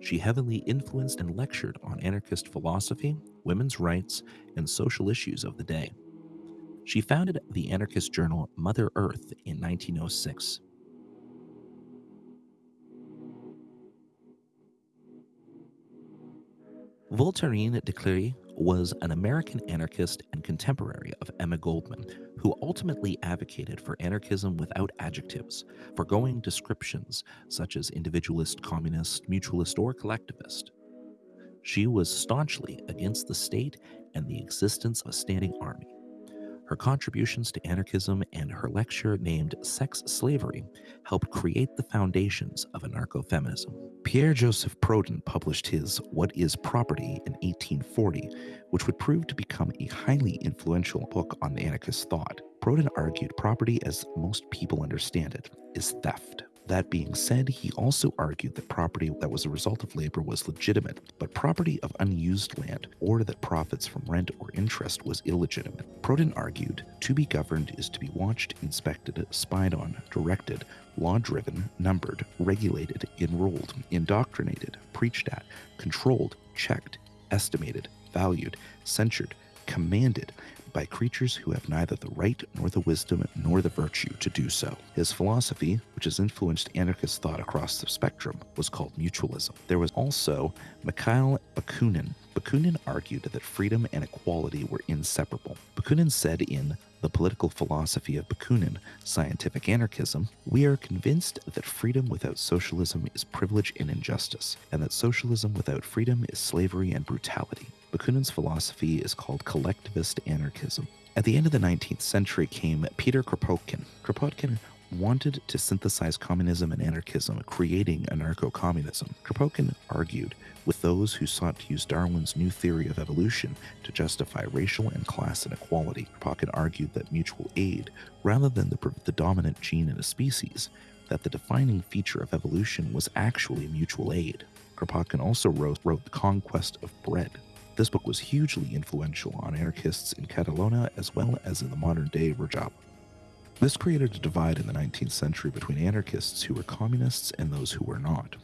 She heavily influenced and lectured on anarchist philosophy, women's rights, and social issues of the day. She founded the anarchist journal Mother Earth in 1906. Voltairine de Cleyre was an American anarchist and contemporary of Emma Goldman, who ultimately advocated for anarchism without adjectives, foregoing descriptions such as individualist, communist, mutualist, or collectivist. She was staunchly against the state and the existence of a standing army. Her contributions to anarchism and her lecture named Sex Slavery helped create the foundations of anarcho feminism. Pierre Joseph Proudhon published his What is Property in 1840, which would prove to become a highly influential book on anarchist thought. Proudhon argued property, as most people understand it, is theft. That being said, he also argued that property that was a result of labor was legitimate, but property of unused land or that profits from rent or interest was illegitimate. Proudhon argued to be governed is to be watched, inspected, spied on, directed, law driven, numbered, regulated, enrolled, indoctrinated, preached at, controlled, checked, estimated, valued, censured, commanded, by creatures who have neither the right nor the wisdom nor the virtue to do so. His philosophy, which has influenced anarchist thought across the spectrum, was called mutualism. There was also Mikhail Bakunin. Bakunin argued that freedom and equality were inseparable. Bakunin said in the political philosophy of Bakunin, scientific anarchism, we are convinced that freedom without socialism is privilege and injustice, and that socialism without freedom is slavery and brutality. Bakunin's philosophy is called collectivist anarchism. At the end of the 19th century came Peter Kropotkin. Kropotkin wanted to synthesize communism and anarchism, creating anarcho communism. Kropotkin argued with those who sought to use Darwin's new theory of evolution to justify racial and class inequality. Kropotkin argued that mutual aid, rather than the, the dominant gene in a species, that the defining feature of evolution was actually mutual aid. Kropotkin also wrote, wrote The Conquest of Bread. This book was hugely influential on anarchists in Catalonia as well as in the modern day Rojava. This created a divide in the 19th century between anarchists who were communists and those who were not.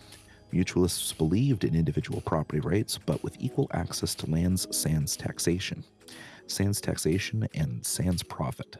Mutualists believed in individual property rights, but with equal access to lands sans taxation. Sans taxation and sans profit.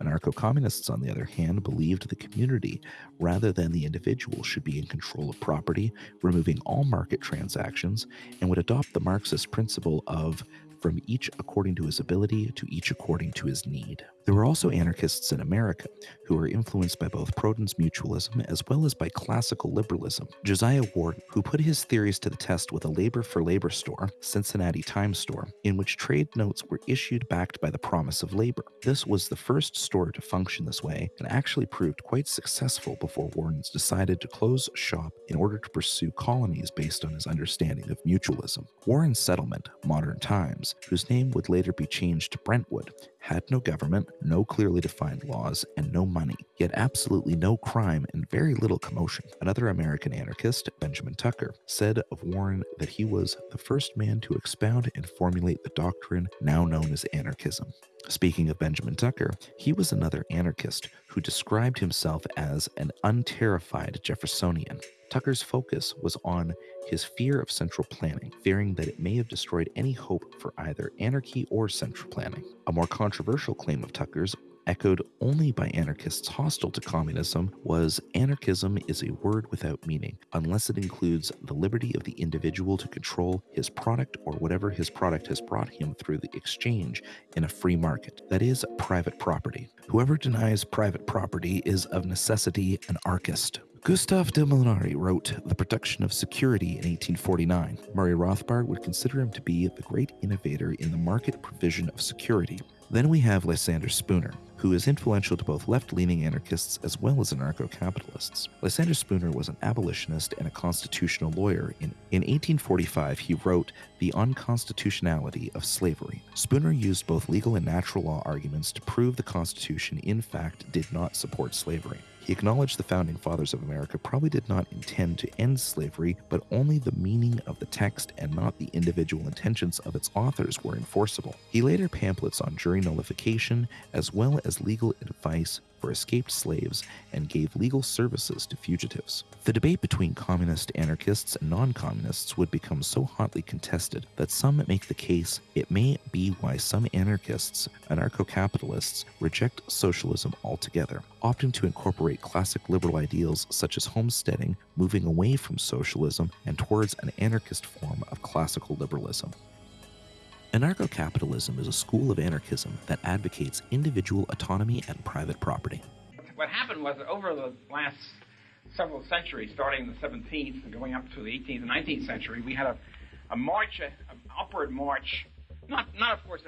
Anarcho communists, on the other hand, believed the community rather than the individual should be in control of property, removing all market transactions, and would adopt the Marxist principle of from each according to his ability to each according to his need. There were also anarchists in America who were influenced by both Proudhon's mutualism as well as by classical liberalism. Josiah Warren, who put his theories to the test with a labor for labor store, Cincinnati Times store, in which trade notes were issued backed by the promise of labor. This was the first store to function this way and actually proved quite successful before Warren's decided to close shop in order to pursue colonies based on his understanding of mutualism. Warren's settlement, Modern Times, whose name would later be changed to Brentwood, had no government, no clearly defined laws, and no money, yet absolutely no crime and very little commotion. Another American anarchist, Benjamin Tucker, said of Warren that he was the first man to expound and formulate the doctrine now known as anarchism. Speaking of Benjamin Tucker, he was another anarchist who described himself as an unterrified Jeffersonian. Tucker's focus was on his fear of central planning, fearing that it may have destroyed any hope for either anarchy or central planning. A more controversial claim of Tucker's echoed only by anarchists hostile to communism, was anarchism is a word without meaning, unless it includes the liberty of the individual to control his product or whatever his product has brought him through the exchange in a free market. That is, private property. Whoever denies private property is of necessity an archist. Gustav de Molinari wrote The Production of Security in 1849. Murray Rothbard would consider him to be the great innovator in the market provision of security. Then we have Lysander Spooner, who is influential to both left leaning anarchists as well as anarcho capitalists. Lysander Spooner was an abolitionist and a constitutional lawyer. In, in 1845, he wrote The Unconstitutionality of Slavery. Spooner used both legal and natural law arguments to prove the Constitution, in fact, did not support slavery. He acknowledged the founding fathers of America probably did not intend to end slavery, but only the meaning of the text and not the individual intentions of its authors were enforceable. He later pamphlets on jury nullification as well as legal advice for escaped slaves and gave legal services to fugitives. The debate between communist anarchists and non communists would become so hotly contested that some make the case it may be why some anarchists, anarcho capitalists, reject socialism altogether, opting to incorporate classic liberal ideals such as homesteading, moving away from socialism and towards an anarchist form of classical liberalism. Anarcho capitalism is a school of anarchism that advocates individual autonomy and private property. What happened was that over the last several centuries, starting in the 17th and going up to the 18th and 19th century, we had a, a march, an upward march, not, not of course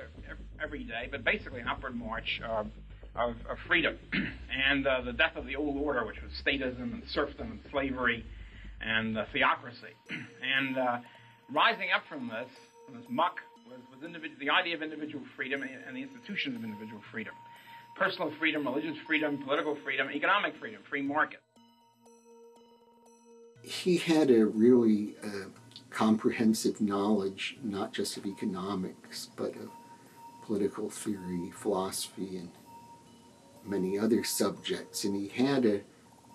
every day, but basically an upward march of, of, of freedom. and uh, the death of the old order, which was statism and serfdom and slavery and uh, theocracy. and uh, rising up from this, from this muck, was, the idea of individual freedom and the institutions of individual freedom. Personal freedom, religious freedom, political freedom, economic freedom, free market. He had a really uh, comprehensive knowledge, not just of economics, but of political theory, philosophy, and many other subjects. And he had a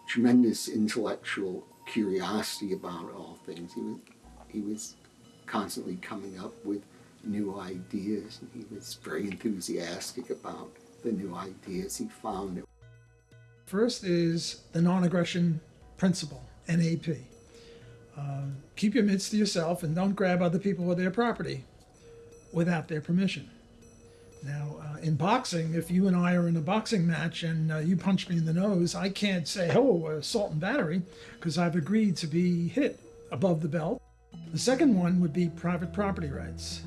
tremendous intellectual curiosity about all things. He was, he was constantly coming up with new ideas, and he was very enthusiastic about the new ideas he found. First is the non aggression principle, NAP. Uh, keep your mitts to yourself and don't grab other people with their property without their permission. Now, uh, in boxing, if you and I are in a boxing match and uh, you punch me in the nose, I can't say, oh, assault and battery, because I've agreed to be hit above the belt. The second one would be private property rights.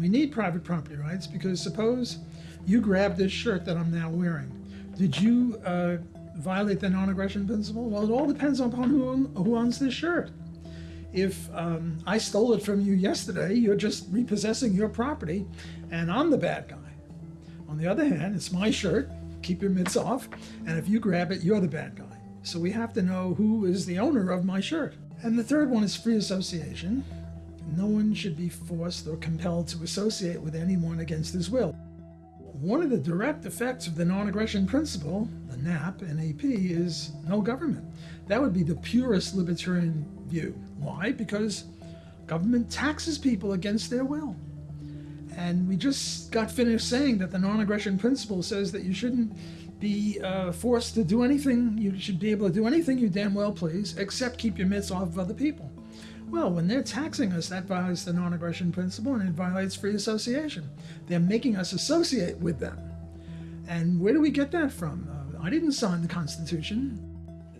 We need private property rights because suppose you grab this shirt that I'm now wearing. Did you uh, violate the non aggression principle? Well, it all depends upon who, who owns this shirt. If um, I stole it from you yesterday, you're just repossessing your property, and I'm the bad guy. On the other hand, it's my shirt, keep your mitts off, and if you grab it, you're the bad guy. So we have to know who is the owner of my shirt. And the third one is free association. No one should be forced or compelled to associate with anyone against his will. One of the direct effects of the non aggression principle, the NAP, NAP, is no government. That would be the purest libertarian view. Why? Because government taxes people against their will. And we just got finished saying that the non aggression principle says that you shouldn't be uh, forced to do anything, you should be able to do anything you damn well please, except keep your mitts off of other people. Well, when they're taxing us, that violates the non aggression principle and it violates free association. They're making us associate with them. And where do we get that from? Uh, I didn't sign the Constitution.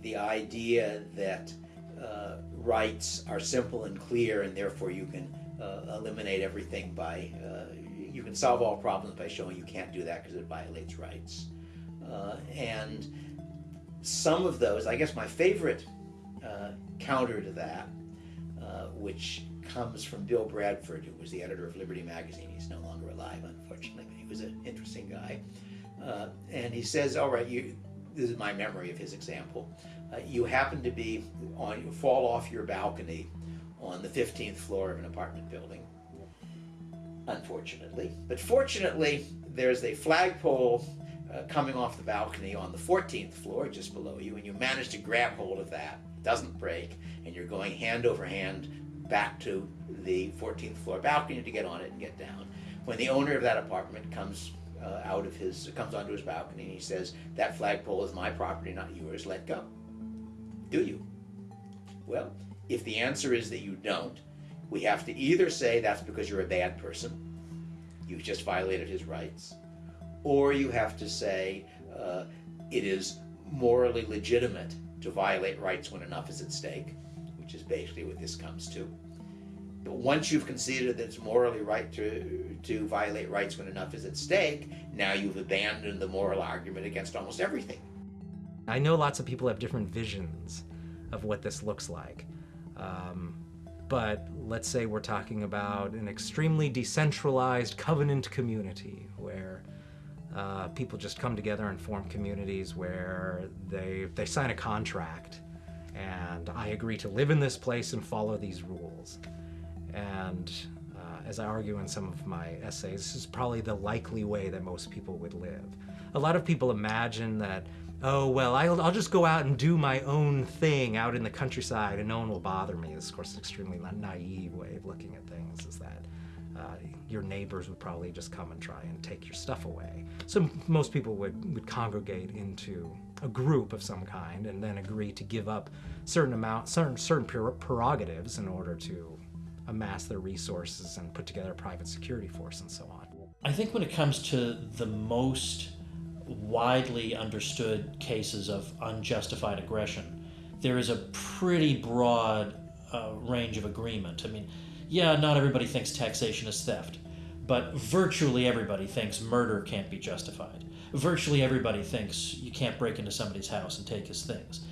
The idea that uh, rights are simple and clear, and therefore you can uh, eliminate everything by, uh, you can solve all problems by showing you can't do that because it violates rights. Uh, and some of those, I guess my favorite uh, counter to that, uh, which comes from Bill Bradford, who was the editor of Liberty Magazine. He's no longer alive, unfortunately, but he was an interesting guy. Uh, and he says, "All right, you." This is my memory of his example. Uh, you happen to be on, you fall off your balcony on the 15th floor of an apartment building. Unfortunately, but fortunately, there's a flagpole uh, coming off the balcony on the 14th floor just below you, and you manage to grab hold of that. Doesn't break, and you're going hand over hand back to the 14th floor balcony to get on it and get down. When the owner of that apartment comes uh, out of his, comes onto his balcony and he says, That flagpole is my property, not yours, let go. Do you? Well, if the answer is that you don't, we have to either say that's because you're a bad person, you just violated his rights, or you have to say uh, it is morally legitimate to violate rights when enough is at stake, which is basically what this comes to. But once you've conceded that it's morally right to, to violate rights when enough is at stake, now you've abandoned the moral argument against almost everything. I know lots of people have different visions of what this looks like. Um, but let's say we're talking about an extremely decentralized covenant community where uh, people just come together and form communities where they, they sign a contract and I agree to live in this place and follow these rules. And uh, as I argue in some of my essays, this is probably the likely way that most people would live. A lot of people imagine that, oh, well, I'll, I'll just go out and do my own thing out in the countryside and no one will bother me. This, of course, an extremely naive way of looking at things is that your neighbors would probably just come and try and take your stuff away. So most people would, would congregate into a group of some kind and then agree to give up certain amount, certain, certain prerogatives in order to amass their resources and put together a private security force and so on. I think when it comes to the most widely understood cases of unjustified aggression, there is a pretty broad uh, range of agreement. I mean, yeah, not everybody thinks taxation is theft, but virtually everybody thinks murder can't be justified. Virtually everybody thinks you can't break into somebody's house and take his things.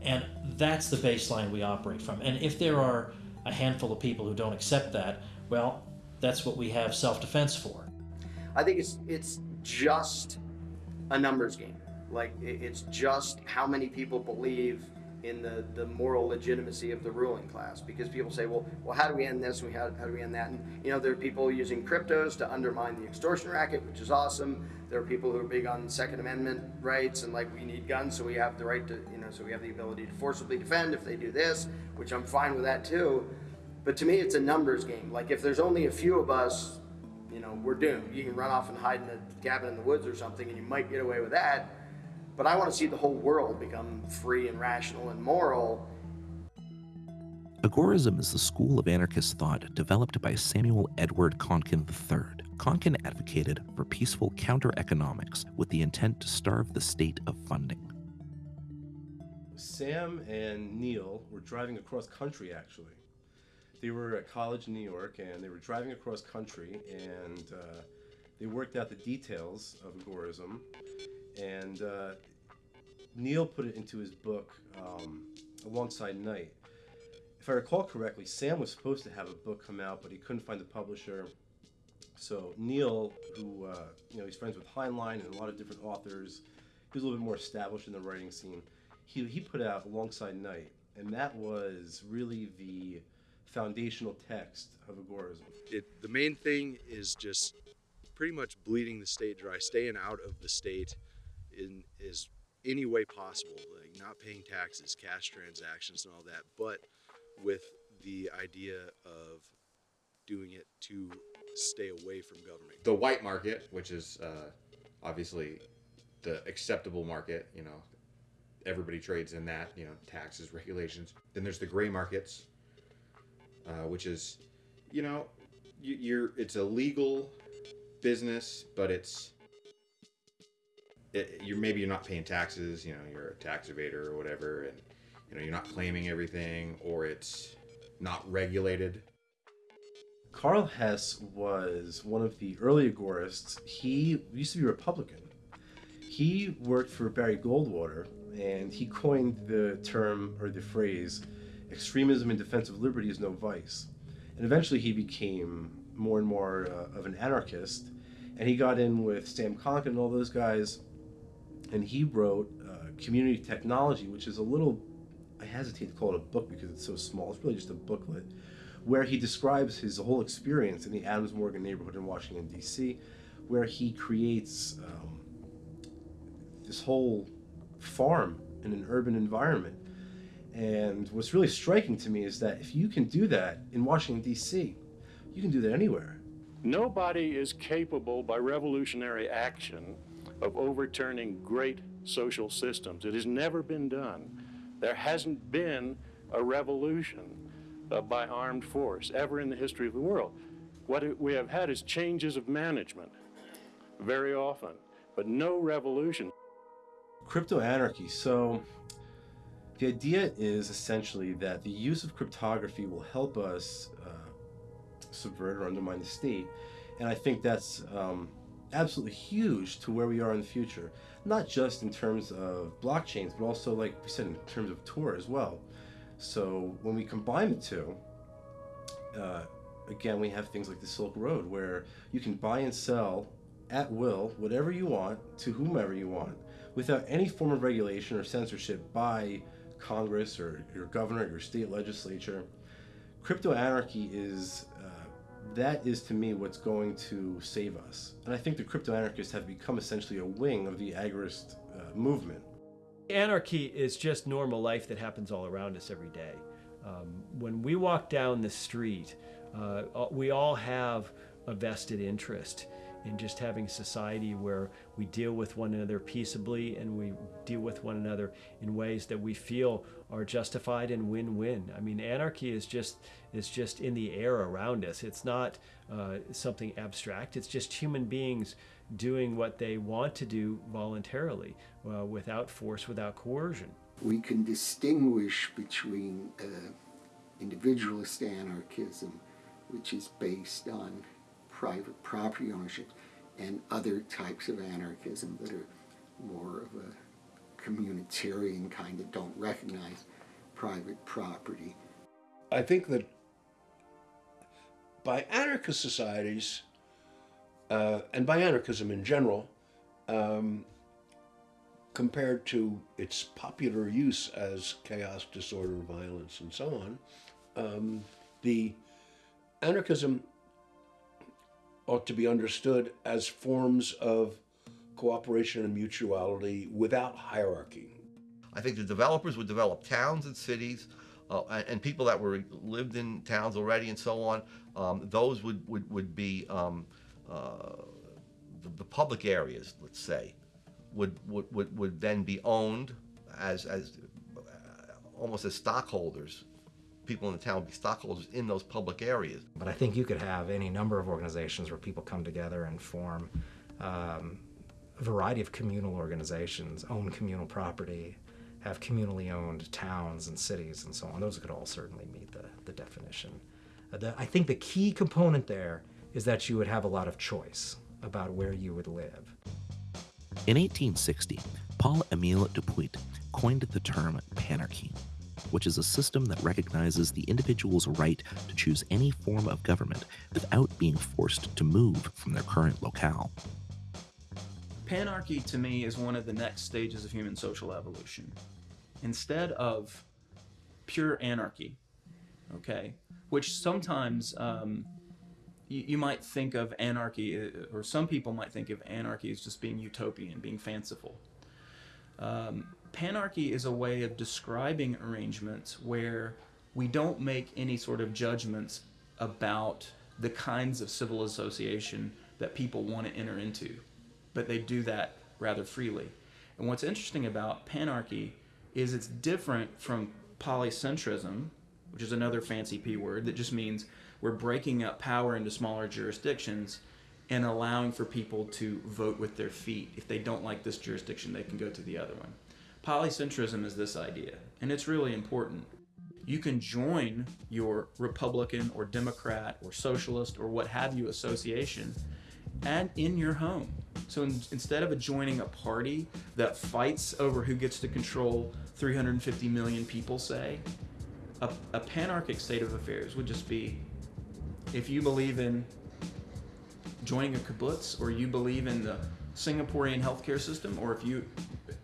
And that's the baseline we operate from. And if there are a handful of people who don't accept that, well, that's what we have self-defense for. I think it's it's just a numbers game. Like it's just how many people believe in the, the moral legitimacy of the ruling class because people say, well, well, how do we end this? And how, how do we end that? And you know, there are people using cryptos to undermine the extortion racket, which is awesome. There are people who are big on Second Amendment rights and like we need guns, so we have the right to, you know, so we have the ability to forcibly defend if they do this, which I'm fine with that too. But to me, it's a numbers game. Like if there's only a few of us, you know, we're doomed. You can run off and hide in a cabin in the woods or something, and you might get away with that but I want to see the whole world become free and rational and moral. Agorism is the school of anarchist thought developed by Samuel Edward Konkin III. Konkin advocated for peaceful counter economics with the intent to starve the state of funding. Sam and Neil were driving across country actually. They were at college in New York and they were driving across country and uh, they worked out the details of agorism and uh, Neil put it into his book um, Alongside Night. If I recall correctly, Sam was supposed to have a book come out, but he couldn't find the publisher. So Neil, who uh, you know, he's friends with Heinlein and a lot of different authors, he was a little bit more established in the writing scene. He, he put out Alongside Night, and that was really the foundational text of agorism. It, the main thing is just pretty much bleeding the state dry, staying out of the state in is any way possible, like not paying taxes, cash transactions, and all that, but with the idea of doing it to stay away from government. The white market, which is uh, obviously the acceptable market, you know, everybody trades in that, you know, taxes, regulations. Then there's the gray markets, uh, which is, you know, you're it's a legal business, but it's you're maybe you're not paying taxes, you know, you're a tax evader or whatever, and you know you're not claiming everything, or it's not regulated. Karl Hess was one of the early agorists. He used to be Republican. He worked for Barry Goldwater, and he coined the term or the phrase, extremism in defense of liberty is no vice. And eventually he became more and more uh, of an anarchist, and he got in with Sam Konkin and all those guys, and he wrote uh, Community Technology, which is a little, I hesitate to call it a book because it's so small, it's really just a booklet, where he describes his whole experience in the Adams Morgan neighborhood in Washington, D.C., where he creates um, this whole farm in an urban environment. And what's really striking to me is that if you can do that in Washington, D.C., you can do that anywhere. Nobody is capable by revolutionary action of overturning great social systems. It has never been done. There hasn't been a revolution uh, by armed force ever in the history of the world. What we have had is changes of management very often, but no revolution. Crypto anarchy. So, the idea is essentially that the use of cryptography will help us uh, subvert or undermine the state. And I think that's um, absolutely huge to where we are in the future. Not just in terms of blockchains, but also, like we said, in terms of Tor as well. So when we combine the two, uh, again, we have things like the Silk Road, where you can buy and sell at will whatever you want to whomever you want without any form of regulation or censorship by Congress or your governor or your state legislature. Crypto anarchy is that is to me what's going to save us. And I think the crypto anarchists have become essentially a wing of the agorist uh, movement. Anarchy is just normal life that happens all around us every day. Um, when we walk down the street, uh, we all have a vested interest in just having society where we deal with one another peaceably and we deal with one another in ways that we feel are justified and win-win. I mean, anarchy is just is just in the air around us. It's not uh, something abstract. It's just human beings doing what they want to do voluntarily, uh, without force, without coercion. We can distinguish between uh, individualist anarchism, which is based on private property ownership, and other types of anarchism that are more of a communitarian kind that don't recognize private property. I think that by anarchist societies, uh, and by anarchism in general, um, compared to its popular use as chaos, disorder, violence, and so on, um, the anarchism ought to be understood as forms of cooperation and mutuality without hierarchy. I think the developers would develop towns and cities uh, and, and, people that were lived in towns already and so on. Um, those would, would, would be um, uh, the, the, public areas, let's say, would, would, would, would then be owned as, as uh, almost as stockholders people in the town would be stockholders in those public areas. But I think you could have any number of organizations where people come together and form um, a variety of communal organizations, own communal property, have communally owned towns and cities and so on. Those could all certainly meet the, the definition. Uh, the, I think the key component there is that you would have a lot of choice about where you would live. In 1860, Paul Emile de Puydt coined the term panarchy which is a system that recognizes the individual's right to choose any form of government without being forced to move from their current locale. Panarchy to me is one of the next stages of human social evolution. Instead of pure anarchy, okay, which sometimes um, you, you might think of anarchy, uh, or some people might think of anarchy as just being utopian, being fanciful. Um, panarchy is a way of describing arrangements where we don't make any sort of judgments about the kinds of civil association that people want to enter into, but they do that rather freely. And what's interesting about panarchy is it's different from polycentrism, which is another fancy P word that just means we're breaking up power into smaller jurisdictions and allowing for people to vote with their feet. If they don't like this jurisdiction, they can go to the other one. Polycentrism is this idea, and it's really important. You can join your Republican or Democrat or Socialist or what have you association and in your home. So in, instead of joining a party that fights over who gets to control 350 million people, say, a, a panarchic state of affairs would just be if you believe in joining a kibbutz or you believe in the Singaporean healthcare system or if you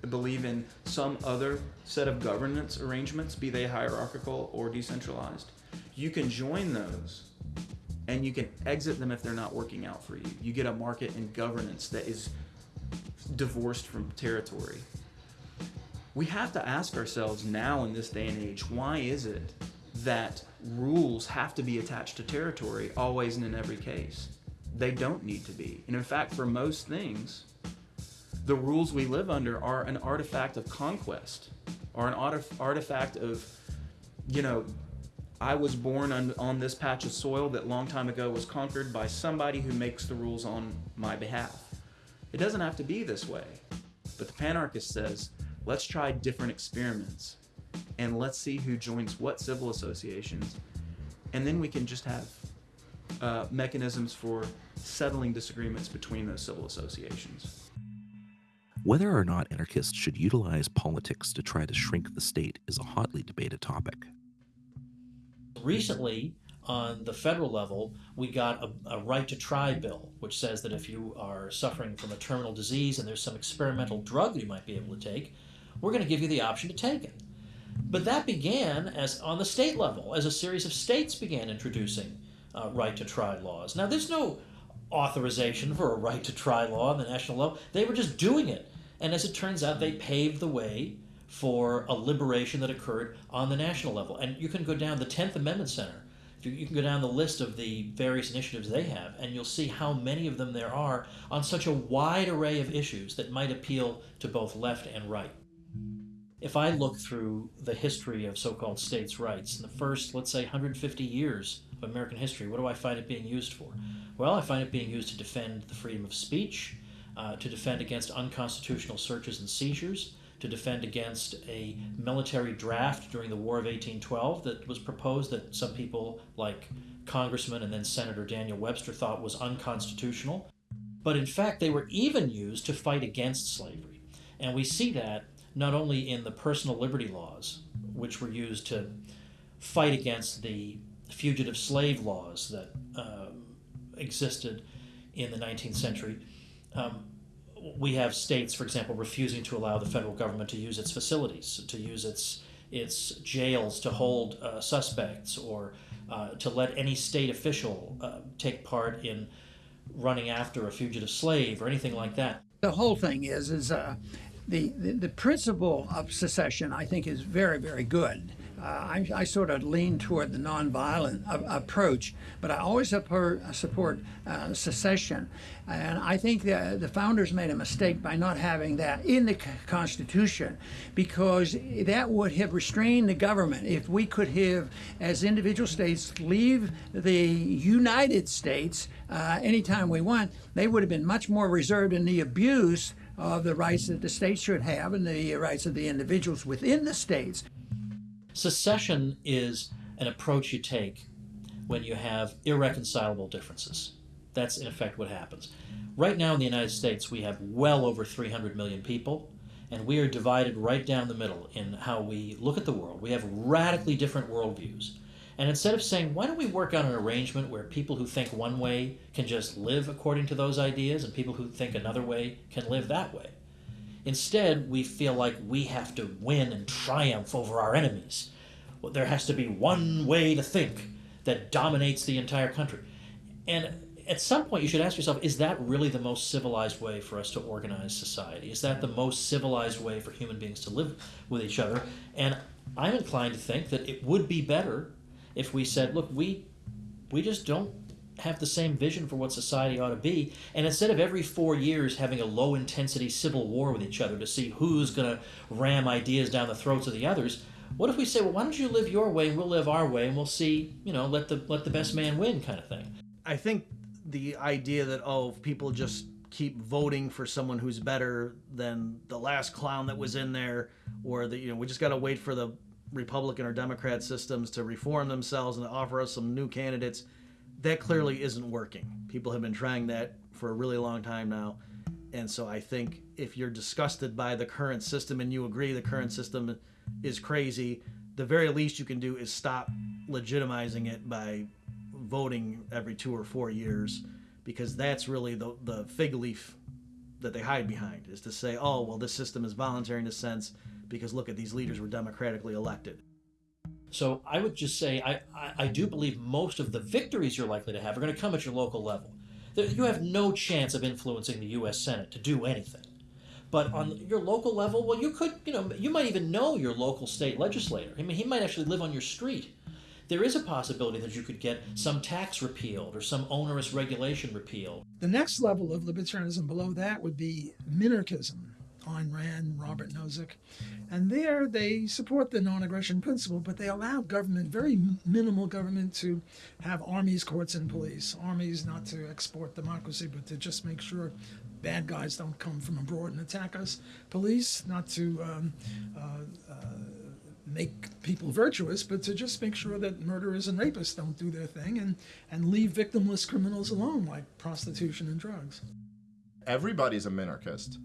believe in some other set of governance arrangements, be they hierarchical or decentralized, you can join those and you can exit them if they're not working out for you. You get a market and governance that is divorced from territory. We have to ask ourselves now in this day and age why is it that rules have to be attached to territory always and in every case? They don't need to be. And in fact, for most things, the rules we live under are an artifact of conquest or an artifact of, you know, I was born on, on this patch of soil that long time ago was conquered by somebody who makes the rules on my behalf. It doesn't have to be this way. But the panarchist says, let's try different experiments and let's see who joins what civil associations. And then we can just have uh, mechanisms for settling disagreements between those civil associations. Whether or not anarchists should utilize politics to try to shrink the state is a hotly debated topic. Recently, on the federal level, we got a, a, right to try bill, which says that if you are suffering from a terminal disease and there's some experimental drug you might be able to take, we're going to give you the option to take it. But that began as on the state level, as a series of states began introducing uh, right to try laws. Now, there's no authorization for a right to try law on the national level. They were just doing it. And as it turns out, they paved the way for a liberation that occurred on the national level. And you can go down the 10th Amendment Center. You can go down the list of the various initiatives they have, and you'll see how many of them there are on such a wide array of issues that might appeal to both left and right. If I look through the history of so called states' rights, in the first, let's say, 150 years of American history, what do I find it being used for? Well, I find it being used to defend the freedom of speech, uh, to defend against unconstitutional searches and seizures, to defend against a military draft during the War of 1812 that was proposed that some people, like Congressman and then Senator Daniel Webster, thought was unconstitutional. But in fact, they were even used to fight against slavery. And we see that not only in the personal liberty laws, which were used to fight against the fugitive slave laws that um, existed in the 19th century, um, we have states, for example, refusing to allow the federal government to use its facilities, to use its its jails to hold uh, suspects, or uh, to let any state official uh, take part in running after a fugitive slave or anything like that. The whole thing is is uh, the, the the principle of secession. I think is very very good. Uh, I, I, sort of lean toward the nonviolent approach, but I always support, support uh, secession. And I think that the founders made a mistake by not having that in the Constitution because that would have restrained the government. If we could have, as individual states, leave the United States uh, anytime we want, they would have been much more reserved in the abuse of the rights that the states should have and the rights of the individuals within the states. Secession is an approach you take when you have irreconcilable differences. That's in effect what happens. Right now in the United States, we have well over 300 million people, and we are divided right down the middle in how we look at the world. We have radically different worldviews. And instead of saying, why don't we work on an arrangement where people who think one way can just live according to those ideas and people who think another way can live that way? Instead, we feel like we have to win and triumph over our enemies. well, there has to be one way to think that dominates the entire country. And at some point, you should ask yourself is that really the most civilized way for us to organize society? Is that the most civilized way for human beings to live with each other? And I'm inclined to think that it would be better if we said, look, we, we just don't have the same vision for what society ought to be. And instead of every four years having a low intensity civil war with each other to see who's going to ram ideas down the throats of the others, what if we say, well, why don't you live your way and we'll live our way and we'll see, you know, let the let the best man win kind of thing. I think the idea that oh, people just keep voting for someone who's better than the last clown that was in there, or that you know we just got to wait for the Republican or Democrat systems to reform themselves and offer us some new candidates, that clearly mm. isn't working. People have been trying that for a really long time now. And so I think if you're disgusted by the current system and you agree the current mm. system is crazy, the very least you can do is stop legitimizing it by voting every two or four years because that's really the, the fig leaf that they hide behind is to say, oh, well, this system is voluntary in a sense because look at these leaders were democratically elected. So I would just say I, I, I do believe most of the victories you're likely to have are going to come at your local level. You have no chance of influencing the U.S. Senate to do anything. But on your local level, well, you could, you know, you might even know your local state legislator. I mean, he might actually live on your street. There is a possibility that you could get some tax repealed or some onerous regulation repealed. The next level of libertarianism below that would be minarchism. Ayn Rand, Robert Nozick. And there they support the non aggression principle, but they allow government, very minimal government, to have armies, courts, and police. Armies not to export democracy, but to just make sure bad guys don't come from abroad and attack us. Police not to um, uh, uh, make people virtuous, but to just make sure that murderers and rapists don't do their thing and, and leave victimless criminals alone, like prostitution and drugs. Everybody's a minarchist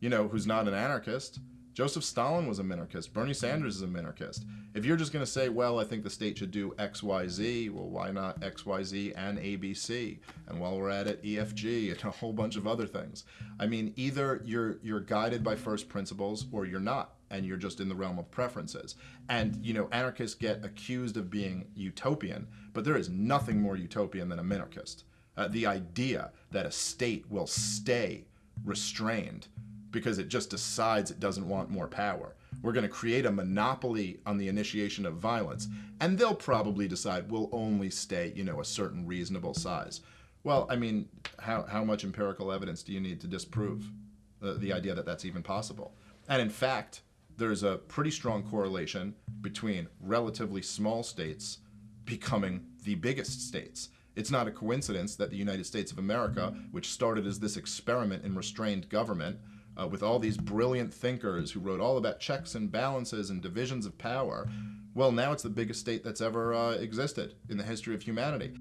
you know, who's not an anarchist. Joseph Stalin was a minarchist. Bernie Sanders is a minarchist. If you're just going to say, well, I think the state should do X, Y, Z, well, why not X, Y, Z and ABC? And while we're at it, EFG and a whole bunch of other things. I mean, either you're you're guided by first principles or you're not, and you're just in the realm of preferences. And you know, anarchists get accused of being utopian, but there is nothing more utopian than a minarchist. Uh, the idea that a state will stay restrained because it just decides it doesn't want more power. We're going to create a monopoly on the initiation of violence, and they'll probably decide we'll only stay, you know, a certain reasonable size. Well, I mean, how, how much empirical evidence do you need to disprove the, the idea that that's even possible? And in fact, there's a pretty strong correlation between relatively small states becoming the biggest states. It's not a coincidence that the United States of America, which started as this experiment in restrained government, uh, with all these brilliant thinkers who wrote all about checks and balances and divisions of power. Well, now it's the biggest state that's ever uh, existed in the history of humanity.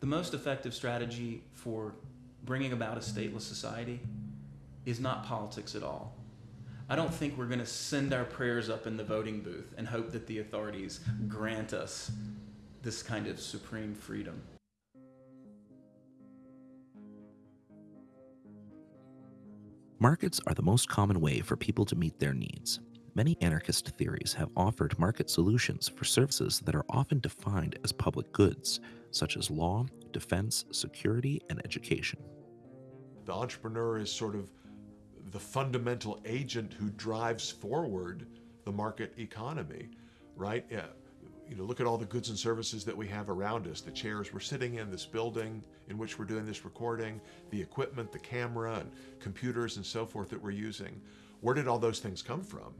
The most effective strategy for bringing about a stateless society is not politics at all. I don't think we're going to send our prayers up in the voting booth and hope that the authorities grant us this kind of supreme freedom. Markets are the most common way for people to meet their needs. Many anarchist theories have offered market solutions for services that are often defined as public goods, such as law, defense, security, and education. The entrepreneur is sort of the fundamental agent who drives forward the market economy, right? You know, look at all the goods and services that we have around us, the chairs we're sitting in, this building in which we're doing this recording, the equipment, the camera, and computers and so forth that we're using. Where did all those things come from?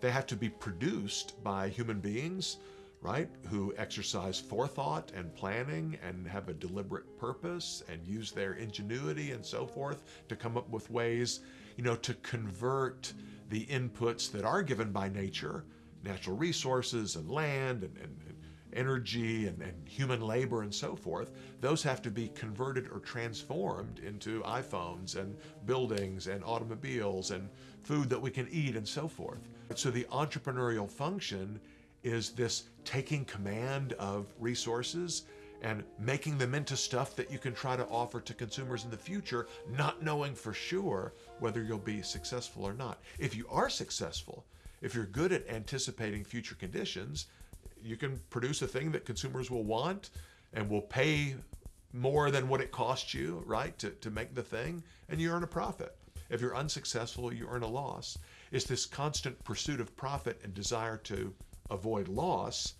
They have to be produced by human beings, right, who exercise forethought and planning and have a deliberate purpose and use their ingenuity and so forth to come up with ways, you know, to convert the inputs that are given by nature natural resources and land and, and, and energy and, and, human labor and so forth, those have to be converted or transformed into iPhones and buildings and automobiles and food that we can eat and so forth. So the entrepreneurial function is this taking command of resources and making them into stuff that you can try to offer to consumers in the future, not knowing for sure whether you'll be successful or not. If you are successful, if you're good at anticipating future conditions, you can produce a thing that consumers will want and will pay more than what it costs you, right, to, to make the thing, and you earn a profit. If you're unsuccessful, you earn a loss. It's this constant pursuit of profit and desire to avoid loss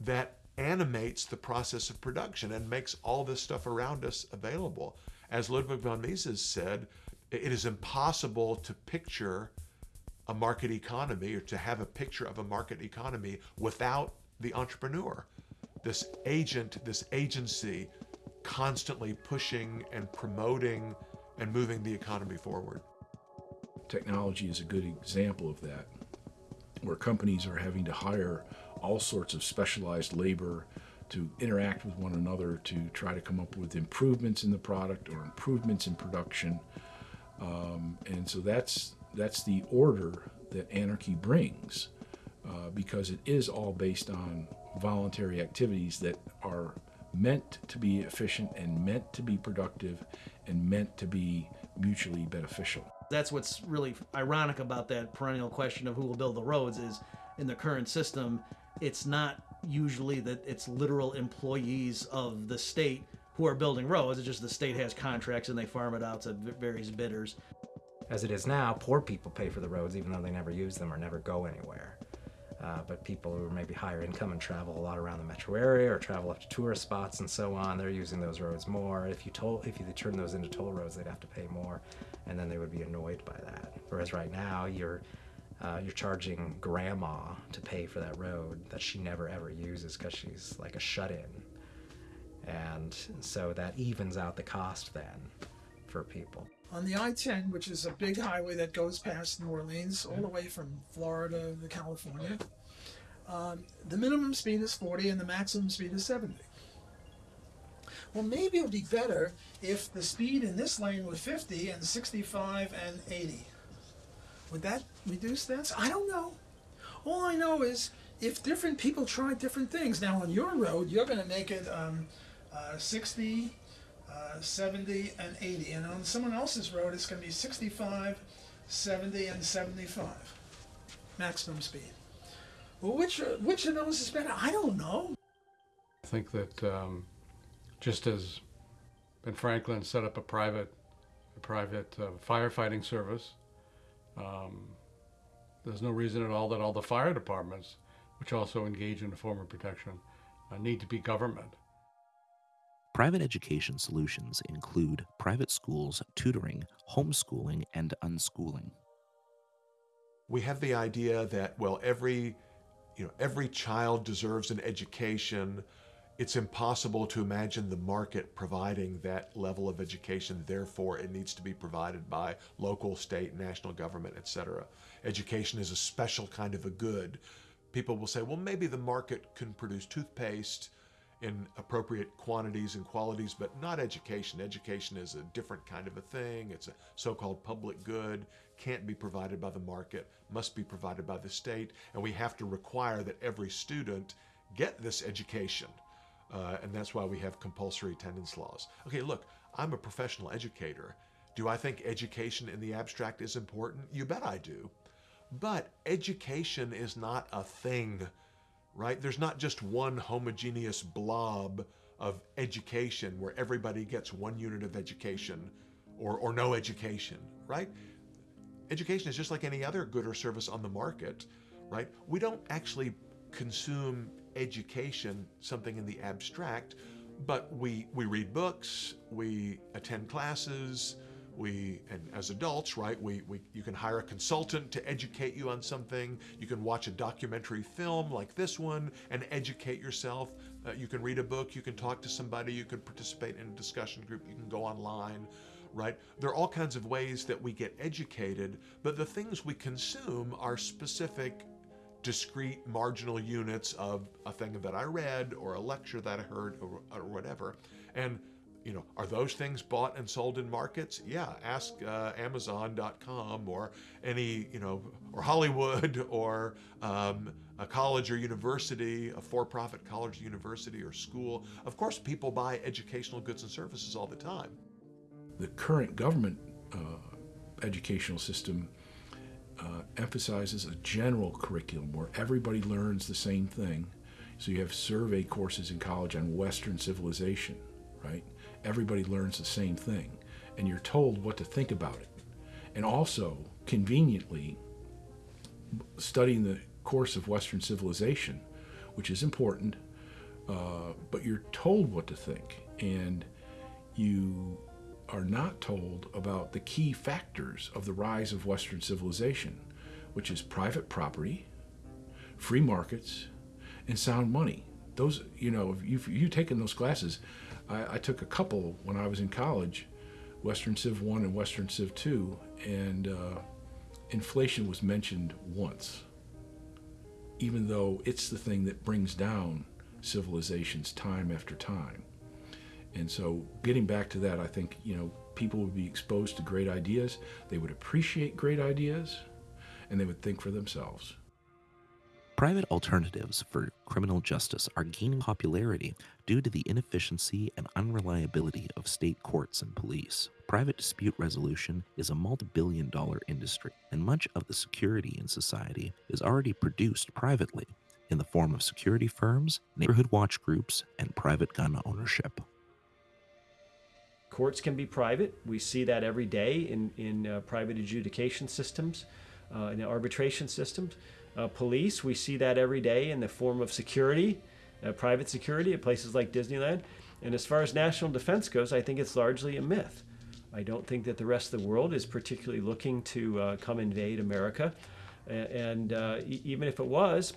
that animates the process of production and makes all this stuff around us available. As Ludwig von Mises said, it is impossible to picture a market economy or to have a picture of a market economy without the entrepreneur. This agent, this agency constantly pushing and promoting and moving the economy forward. Technology is a good example of that, where companies are having to hire all sorts of specialized labor to interact with one another to try to come up with improvements in the product or improvements in production. Um, and so that's that's the order that anarchy brings, uh, because it is all based on voluntary activities that are meant to be efficient and meant to be productive and meant to be mutually beneficial. That's what's really ironic about that perennial question of who will build the roads is in the current system, it's not usually that it's literal employees of the state who are building roads. It's just the state has contracts and they farm it out to various bidders. As it is now, poor people pay for the roads even though they never use them or never go anywhere. Uh, but people who are maybe higher income and travel a lot around the metro area or travel up to tourist spots and so on, they're using those roads more. If you toll, if you turn those into toll roads, they'd have to pay more, and then they would be annoyed by that. Whereas right now, you're uh, you're charging grandma to pay for that road that she never ever uses because she's like a shut-in, and so that evens out the cost then for people. On the I-10, which is a big highway that goes past New Orleans all the way from Florida to California, um, the minimum speed is 40 and the maximum speed is 70. Well, maybe it would be better if the speed in this lane was 50 and 65 and 80. Would that reduce that? I don't know. All I know is if different people try different things. Now, on your road, you're going to make it um, uh, 60, uh, 70, and 80. And on someone else's road, it's going to be 65, 70, and 75 maximum speed. Well, which, which of those is better? I don't know. I think that um, just as Ben Franklin set up a private, a private uh, firefighting service, um, there's no reason at all that all the fire departments, which also engage in a form of protection, uh, need to be government. Private education solutions include private schools, tutoring, homeschooling, and unschooling. We have the idea that, well, every, you know, every child deserves an education. It's impossible to imagine the market providing that level of education. Therefore, it needs to be provided by local, state, national government, etc. Education is a special kind of a good. People will say, well, maybe the market can produce toothpaste in appropriate quantities and qualities, but not education. Education is a different kind of a thing. It's a so-called public good, can't be provided by the market, must be provided by the state, and we have to require that every student get this education. Uh, and that's why we have compulsory attendance laws. Okay, look, I'm a professional educator. Do I think education in the abstract is important? You bet I do. But education is not a thing right? There's not just one homogeneous blob of education where everybody gets one unit of education or, or no education, right? Education is just like any other good or service on the market, right? We don't actually consume education, something in the abstract, but we, we read books, we attend classes, we and as adults right we, we you can hire a consultant to educate you on something. You can watch a documentary film like this one and educate yourself. Uh, you can read a book. You can talk to somebody. You can participate in a discussion group. You can go online right? There are all kinds of ways that we get educated but the things we consume are specific discrete marginal units of a thing that i read or a lecture that i heard or, or whatever. And you know, are those things bought and sold in markets? Yeah, ask uh, Amazon.com or any, you know, or Hollywood or um, a college or university, a for profit college, university, or school. Of course, people buy educational goods and services all the time. The current government uh, educational system uh, emphasizes a general curriculum where everybody learns the same thing. So you have survey courses in college on Western civilization, right? Everybody learns the same thing, and you're told what to think about it. And also, conveniently, studying the course of Western civilization, which is important, uh, but you're told what to think, and you are not told about the key factors of the rise of Western civilization, which is private property, free markets, and sound money. Those, you know, if you've, you've taken those classes, I, I took a couple when I was in college, Western Civ 1 and Western Civ 2, and uh, inflation was mentioned once, even though it's the thing that brings down civilizations time after time. And so, getting back to that, I think, you know, people would be exposed to great ideas, they would appreciate great ideas, and they would think for themselves. Private alternatives for criminal justice are gaining popularity due to the inefficiency and unreliability of state courts and police. Private dispute resolution is a multi billion dollar industry, and much of the security in society is already produced privately in the form of security firms, neighborhood watch groups, and private gun ownership. Courts can be private. We see that every day in, in uh, private adjudication systems, uh, in arbitration systems. Uh, police, we see that every day in the form of security, uh, private security at places like Disneyland. And as far as national defense goes, I think it's largely a myth. I don't think that the rest of the world is particularly looking to uh, come invade America. And uh, e- even if it was,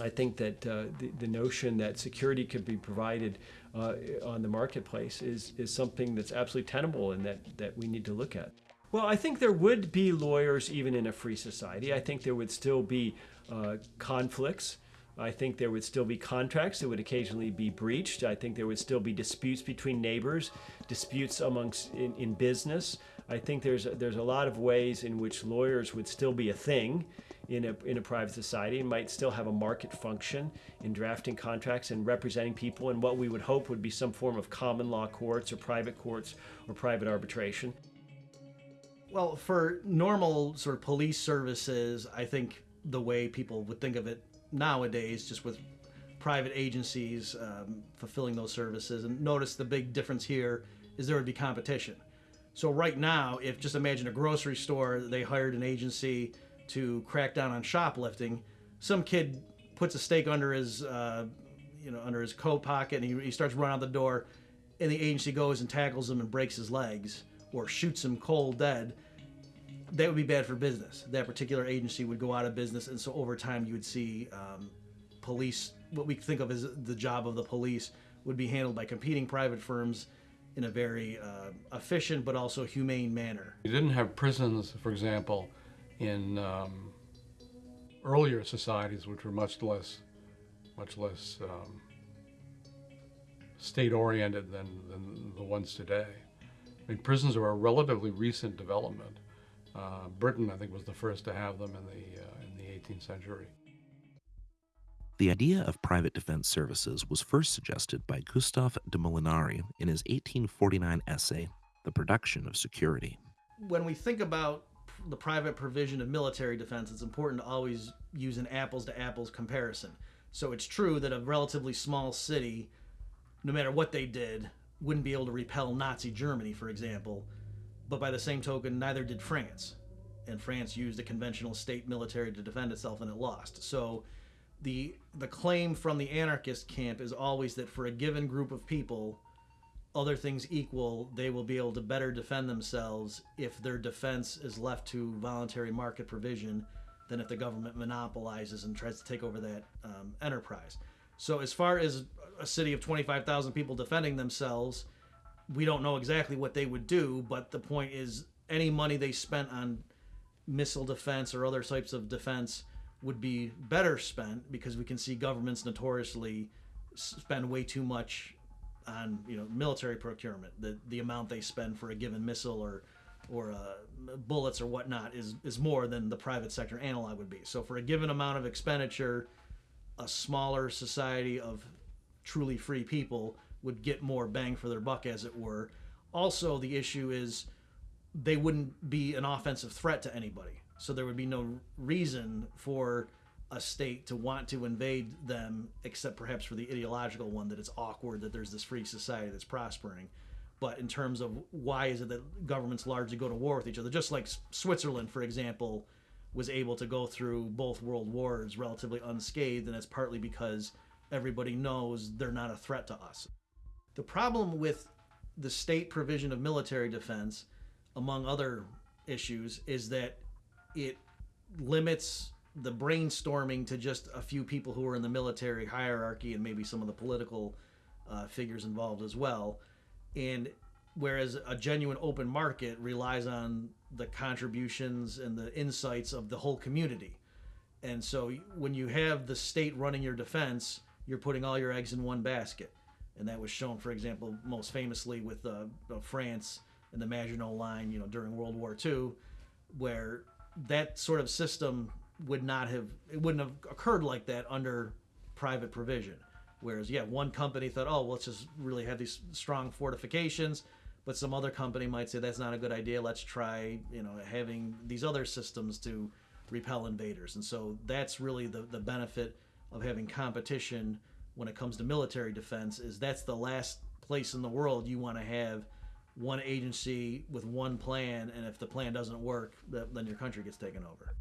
I think that uh, the, the notion that security could be provided uh, on the marketplace is, is something that's absolutely tenable and that, that we need to look at. Well, I think there would be lawyers even in a free society. I think there would still be uh, conflicts. I think there would still be contracts that would occasionally be breached. I think there would still be disputes between neighbors, disputes amongst in, in business. I think there's a, there's a lot of ways in which lawyers would still be a thing in a, in a private society and might still have a market function in drafting contracts and representing people in what we would hope would be some form of common law courts or private courts or private arbitration. Well, for normal sort of police services, I think the way people would think of it nowadays, just with private agencies um, fulfilling those services, and notice the big difference here is there would be competition. So right now, if just imagine a grocery store, they hired an agency to crack down on shoplifting. Some kid puts a stake under his, uh, you know, under his coat pocket, and he, he starts running out the door, and the agency goes and tackles him and breaks his legs or shoots him cold dead. That would be bad for business. That particular agency would go out of business, and so over time, you would see um, police, what we think of as the job of the police, would be handled by competing private firms in a very uh, efficient but also humane manner. You didn't have prisons, for example, in um, earlier societies, which were much less, much less um, state-oriented than, than the ones today. I mean, prisons are a relatively recent development. Uh, Britain, I think, was the first to have them in the uh, in the 18th century. The idea of private defense services was first suggested by Gustave de Molinari in his 1849 essay, The Production of Security. When we think about the private provision of military defense, it's important to always use an apples to apples comparison. So it's true that a relatively small city, no matter what they did, wouldn't be able to repel Nazi Germany, for example. But by the same token, neither did France. And France used a conventional state military to defend itself and it lost. So the the claim from the anarchist camp is always that for a given group of people, other things equal, they will be able to better defend themselves if their defense is left to voluntary market provision than if the government monopolizes and tries to take over that um, enterprise. So, as far as a city of 25,000 people defending themselves, we don't know exactly what they would do, but the point is any money they spent on missile defense or other types of defense would be better spent because we can see governments notoriously spend way too much on you know military procurement. The the amount they spend for a given missile or or uh, bullets or whatnot is is more than the private sector analog would be. So for a given amount of expenditure, a smaller society of truly free people would get more bang for their buck, as it were. Also, the issue is they wouldn't be an offensive threat to anybody. So there would be no reason for a state to want to invade them, except perhaps for the ideological one that it's awkward that there's this free society that's prospering. But in terms of why is it that governments largely go to war with each other, just like Switzerland, for example, was able to go through both world wars relatively unscathed, and that's partly because everybody knows they're not a threat to us. The problem with the state provision of military defense, among other issues, is that it limits the brainstorming to just a few people who are in the military hierarchy and maybe some of the political uh, figures involved as well. And whereas a genuine open market relies on the contributions and the insights of the whole community. And so when you have the state running your defense, you're putting all your eggs in one basket. And that was shown, for example, most famously with uh, France and the Maginot Line, you know, during World War II, where that sort of system would not have it wouldn't have occurred like that under private provision. Whereas, yeah, one company thought, oh, well, let's just really have these strong fortifications, but some other company might say that's not a good idea. Let's try, you know, having these other systems to repel invaders. And so that's really the the benefit of having competition when it comes to military defense is that's the last place in the world you want to have one agency with one plan and if the plan doesn't work then your country gets taken over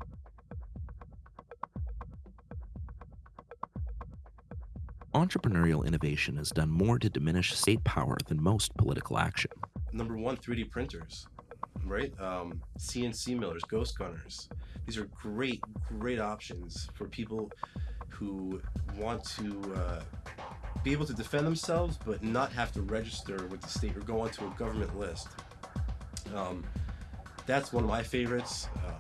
Entrepreneurial innovation has done more to diminish state power than most political action. Number one, 3D printers, right? Um, CNC millers, ghost gunners. These are great, great options for people who want to uh, be able to defend themselves but not have to register with the state or go onto a government list. Um, that's one of my favorites. Um,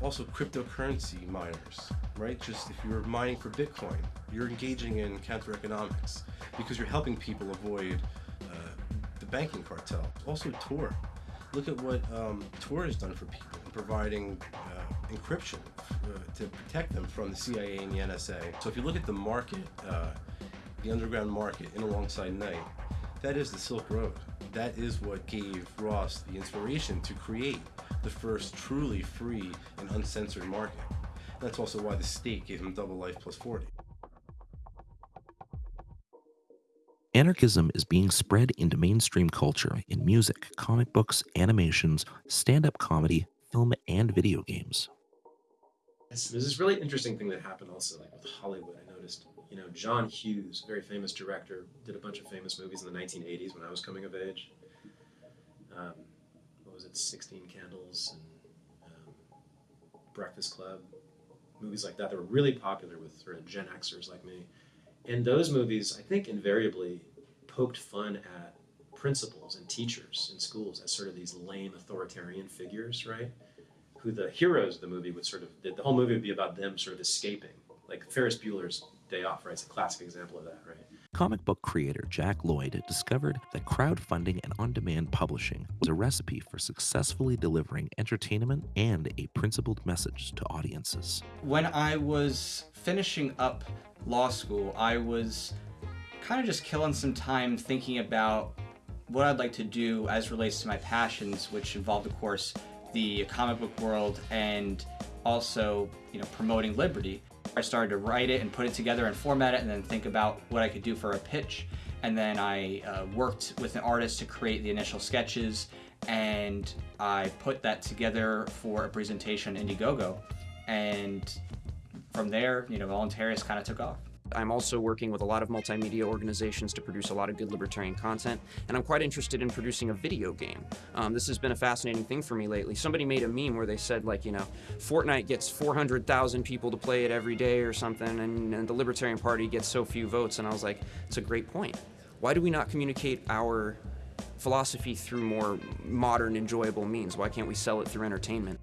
also, cryptocurrency miners, right? Just if you're mining for Bitcoin, you're engaging in counter economics because you're helping people avoid uh, the banking cartel. Also, Tor. Look at what um, Tor has done for people providing uh, encryption uh, to protect them from the CIA and the NSA. So if you look at the market, uh, the underground market in Alongside Night, that is the Silk Road. That is what gave Ross the inspiration to create the first truly free and uncensored market. That's also why the state gave him double life plus 40. Anarchism is being spread into mainstream culture in music, comic books, animations, stand up comedy, film, and video games. There's this really interesting thing that happened also, like with Hollywood. I noticed, you know, John Hughes, very famous director, did a bunch of famous movies in the 1980s when I was coming of age. Um, what was it, 16 Candles and um, Breakfast Club, movies like that that were really popular with sort of Gen Xers like me. And those movies, I think, invariably poked fun at principals and teachers in schools as sort of these lame authoritarian figures, right? Who the heroes of the movie would sort of, the, the whole movie would be about them sort of escaping. Like Ferris Bueller's Day Off, right? It's a classic example of that, right? Comic book creator Jack Lloyd discovered that crowdfunding and on demand publishing was a recipe for successfully delivering entertainment and a principled message to audiences. When I was finishing up law school, I was kind of just killing some time thinking about what I'd like to do as relates to my passions, which involved, of course, the comic book world and also, you know, promoting liberty. I started to write it and put it together and format it and then think about what I could do for a pitch. And then I uh, worked with an artist to create the initial sketches and I put that together for a presentation Indiegogo. And from there, you know, Voluntarius kind of took off. I'm also working with a lot of multimedia organizations to produce a lot of good libertarian content, and I'm quite interested in producing a video game. Um, this has been a fascinating thing for me lately. Somebody made a meme where they said, like, you know, Fortnite gets 400,000 people to play it every day or something, and, and the Libertarian Party gets so few votes, and I was like, it's a great point. Why do we not communicate our philosophy through more modern, enjoyable means? Why can't we sell it through entertainment?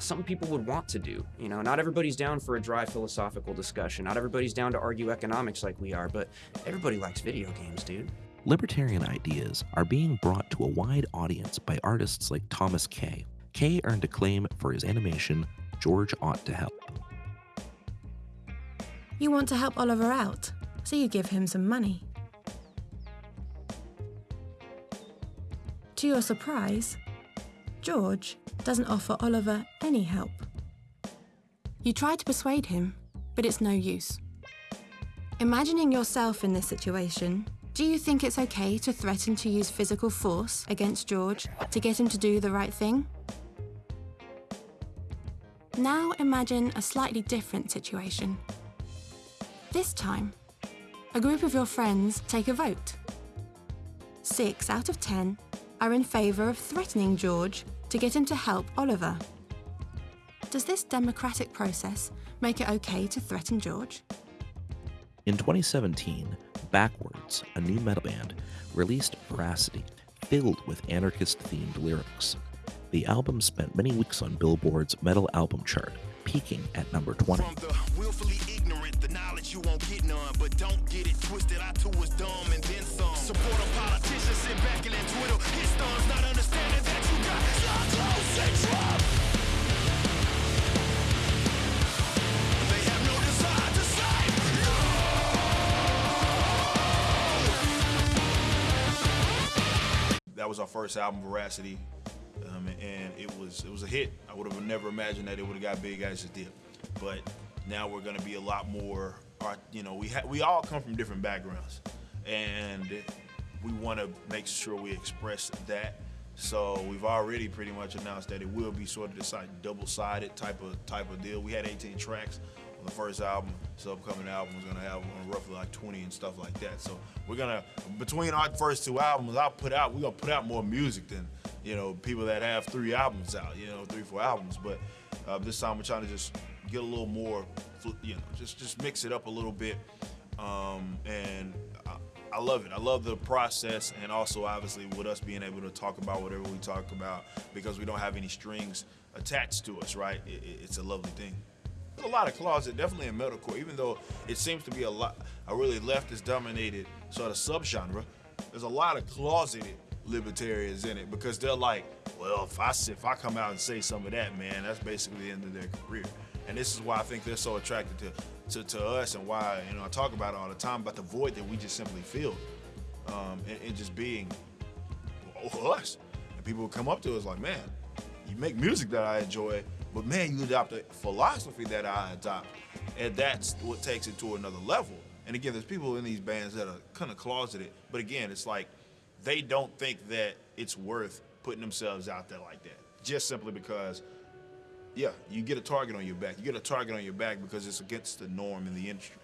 Some people would want to do. You know, not everybody's down for a dry philosophical discussion. Not everybody's down to argue economics like we are, but everybody likes video games, dude. Libertarian ideas are being brought to a wide audience by artists like Thomas Kay. Kay earned acclaim for his animation, George Ought to Help. You want to help Oliver out, so you give him some money. To your surprise, George doesn't offer Oliver any help. You try to persuade him, but it's no use. Imagining yourself in this situation, do you think it's okay to threaten to use physical force against George to get him to do the right thing? Now imagine a slightly different situation. This time, a group of your friends take a vote. Six out of ten are in favour of threatening George to get him to help Oliver. Does this democratic process make it okay to threaten George? In 2017, Backwordz, a new metal band, released Veracity, filled with anarchist themed lyrics. The album spent many weeks on Billboard's metal album chart, peaking at number 20. willfully ignorant, the knowledge you won't get none, but don't get it twisted. I too was dumb and then some. Support a politician, sit back and then twiddle his thumbs, not understanding that you got your close and Trump. They have no desire to say that was our first album, Veracity, um, and it was it was a hit. I would have never imagined that it would have got big as it did, but now we're going to be a lot more. You know, we we all come from different backgrounds, and we want to make sure we express that. So we've already pretty much announced that it will be sort of this like double-sided type of type of deal. We had 18 tracks on the first album. This upcoming album is gonna have roughly like 20 and stuff like that. So we're gonna between our first two albums, I'll put out we're gonna put out more music than you know people that have three albums out. You know, three four albums. But uh, this time we're trying to just get a little more, you know, just just mix it up a little bit. Um, and I, I love it. I love the process, and also obviously with us being able to talk about whatever we talk about because we don't have any strings attached to us. Right? It, it- it's a lovely thing. There's a lot of closet, definitely in metalcore, even though it seems to be a lot a really leftist dominated sort of subgenre. There's a lot of closeted libertarians in it because they're like, well, if I if I come out and say some of that, man, that's basically the end of their career. And this is why I think they're so attracted to to, to us and why you know I talk about it all the time about the void that we just simply feel, um, and, and just being us. And people come up to us like, man, you make music that I enjoy, but man, you adopt a philosophy that I adopt. And that's what takes it to another level. And again, there's people in these bands that are kind of closeted, but again, it's like they don't think that it's worth putting themselves out there like that. Just simply because, yeah, you get a target on your back. You get a target on your back because it's against the norm in the industry.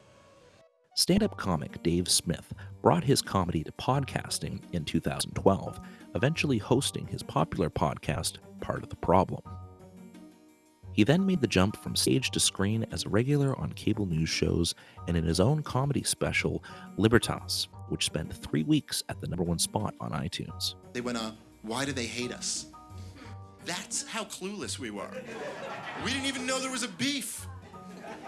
Stand up comic Dave Smith brought his comedy to podcasting in 2012, eventually hosting his popular podcast, Part of the Problem. He then made the jump from stage to screen as a regular on cable news shows and in his own comedy special, Libertas, which spent three weeks at the number one spot on iTunes. They went, uh, why do they hate us? That's how clueless we were. We didn't even know there was a beef.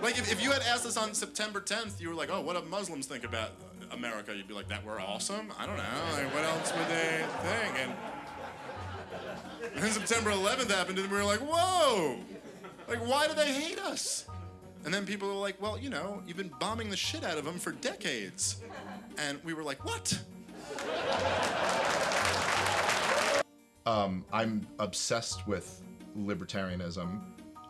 Like, if, if you had asked us on September 10th, you were like, oh, what do Muslims think about America? You'd be like, that we're awesome? I don't know. Like, what else would they think? And then September 11th happened, and we were like, whoa! Like, why do they hate us? And then people were like, well, you know, you've been bombing the shit out of them for decades. And we were like, what? um, I'm obsessed with libertarianism,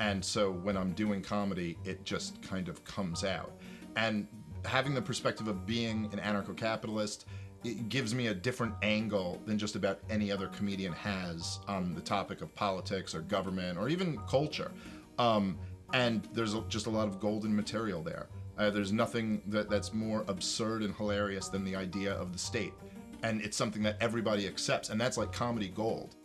and so when I'm doing comedy, it just kind of comes out. And having the perspective of being an anarcho-capitalist, it gives me a different angle than just about any other comedian has on the topic of politics or government or even culture. Um, and there's just a lot of golden material there. Uh, there's nothing that, that's more absurd and hilarious than the idea of the state. And it's something that everybody accepts, and that's like comedy gold.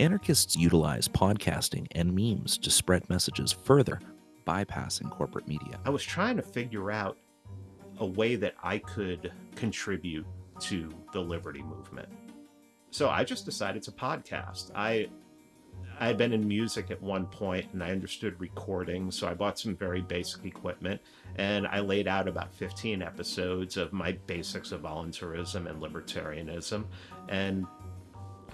Anarchists utilize podcasting and memes to spread messages further, bypassing corporate media. I was trying to figure out a way that I could contribute to the liberty movement. So I just decided to podcast. I I had been in music at one point and I understood recording, so I bought some very basic equipment and I laid out about 15 episodes of my basics of voluntarism and libertarianism and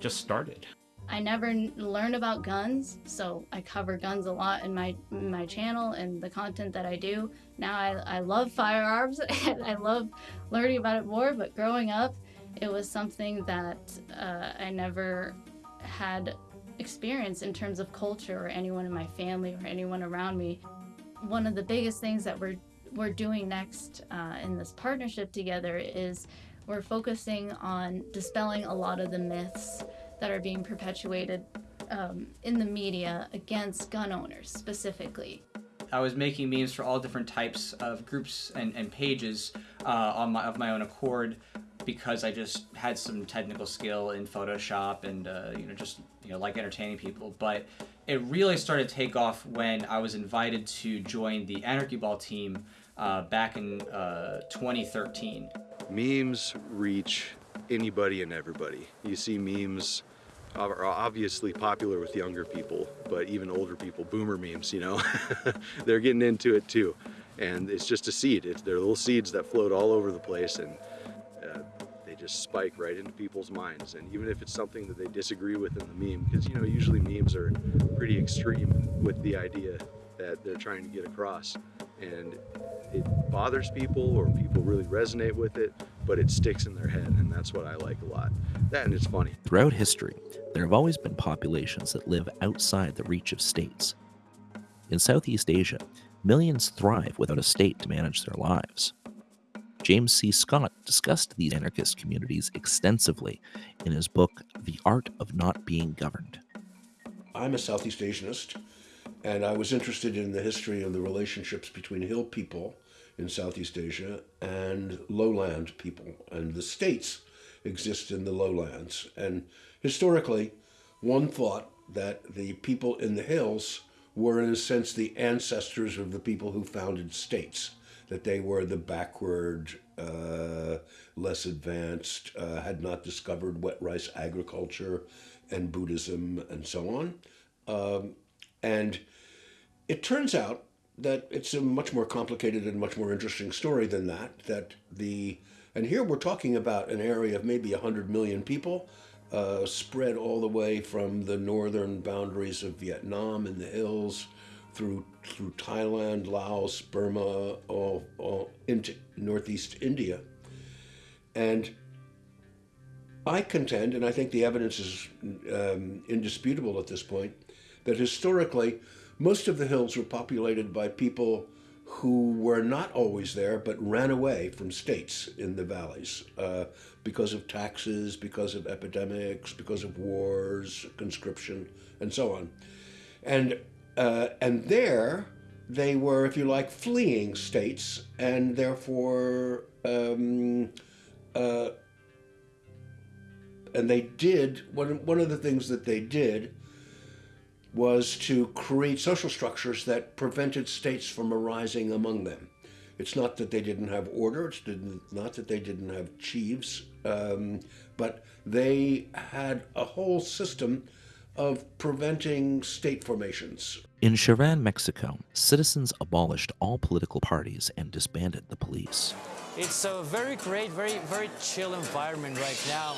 just started. I never learned about guns, so I cover guns a lot in my my channel and the content that I do. Now I, I love firearms and I love learning about it more, but growing up, it was something that uh, I never had experience in terms of culture or anyone in my family or anyone around me. One of the biggest things that we're we're doing next uh, in this partnership together is we're focusing on dispelling a lot of the myths that are being perpetuated um, in the media against gun owners specifically. I was making memes for all different types of groups and, and pages uh, on my, of my own accord because I just had some technical skill in Photoshop and uh, you know just you know like entertaining people. But it really started to take off when I was invited to join the Anarchy Ball team uh, back in uh, 2013. Memes reach anybody and everybody. You see memes are obviously popular with younger people, but even older people, boomer memes, you know, they're getting into it too. And it's just a seed. It's, they're little seeds that float all over the place and just spike right into people's minds. And even if it's something that they disagree with in the meme, because, you know, usually memes are pretty extreme with the idea that they're trying to get across. And it bothers people or people really resonate with it, but it sticks in their head. And that's what I like a lot. That and it's funny. Throughout history, there have always been populations that live outside the reach of states. In Southeast Asia, millions thrive without a state to manage their lives. James C. Scott discussed these anarchist communities extensively in his book, The Art of Not Being Governed. I'm a Southeast Asianist, and I was interested in the history of the relationships between hill people in Southeast Asia and lowland people. And the states exist in the lowlands. And historically, one thought that the people in the hills were, in a sense, the ancestors of the people who founded states, that they were the backward, uh, less advanced, uh, had not discovered wet rice agriculture and Buddhism and so on. Um, and it turns out that it's a much more complicated and much more interesting story than that, that the and here we're talking about an area of maybe 100 million people uh, spread all the way from the northern boundaries of Vietnam in the hills through through Thailand, Laos, Burma, all, all into northeast India. And I contend, and I think the evidence is um, indisputable at this point, that historically most of the hills were populated by people who were not always there but ran away from states in the valleys uh, because of taxes, because of epidemics, because of wars, conscription, and so on. And, uh, and there they were, if you like, fleeing states and therefore, um, uh, and they did, one, one of the things that they did was to create social structures that prevented states from arising among them. It's not that they didn't have order, it's not that they didn't have chiefs, um, but they had a whole system of preventing state formations. In Cherán, Mexico, citizens abolished all political parties and disbanded the police. It's a very great, very, very chill environment right now.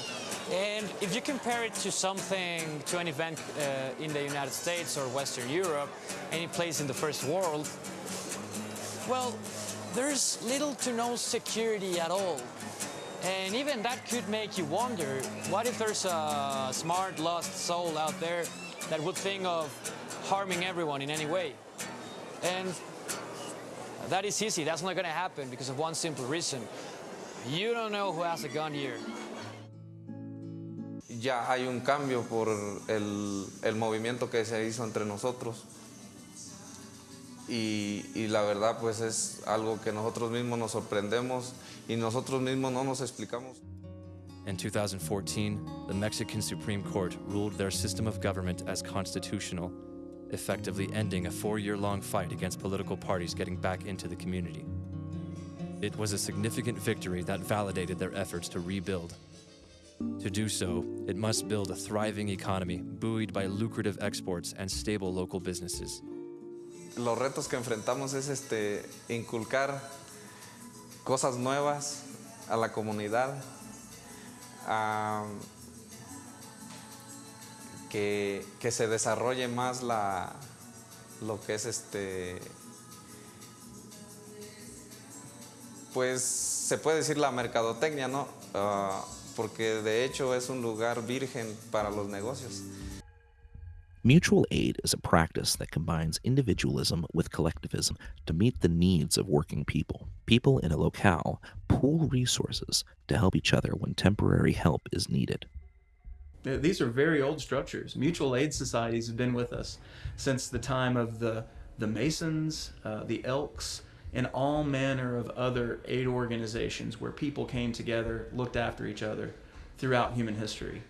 And if you compare it to something, to an event uh, in the United States or Western Europe, any place in the first world, well, there's little to no security at all. And even that could make you wonder, what if there's a smart lost soul out there that would think of harming everyone in any way? And that is easy, that's not gonna happen because of one simple reason. You don't know who has a gun here. Ya hay un cambio por el, el movimiento que se hizo entre nosotros. Y, y, la verdad pues es algo que nosotros mismos nos sorprendemos y nosotros mismos no nos explicamos. In 2014, the Mexican Supreme Court ruled their system of government as constitutional, effectively ending a four-year-long fight against political parties getting back into the community. It was a significant victory that validated their efforts to rebuild. To do so, it must build a thriving economy buoyed by lucrative exports and stable local businesses. Los retos que enfrentamos es este, inculcar cosas nuevas a la comunidad, que, que, se desarrolle más la, lo que es este, pues se puede decir la mercadotecnia, ¿no? Uh, porque de hecho es un lugar virgen para los negocios. Mutual aid is a practice that combines individualism with collectivism to meet the needs of working people. People in a locale pool resources to help each other when temporary help is needed. These are very old structures. Mutual aid societies have been with us since the time of the, the Masons, uh, the Elks, and all manner of other aid organizations where people came together, looked after each other throughout human history.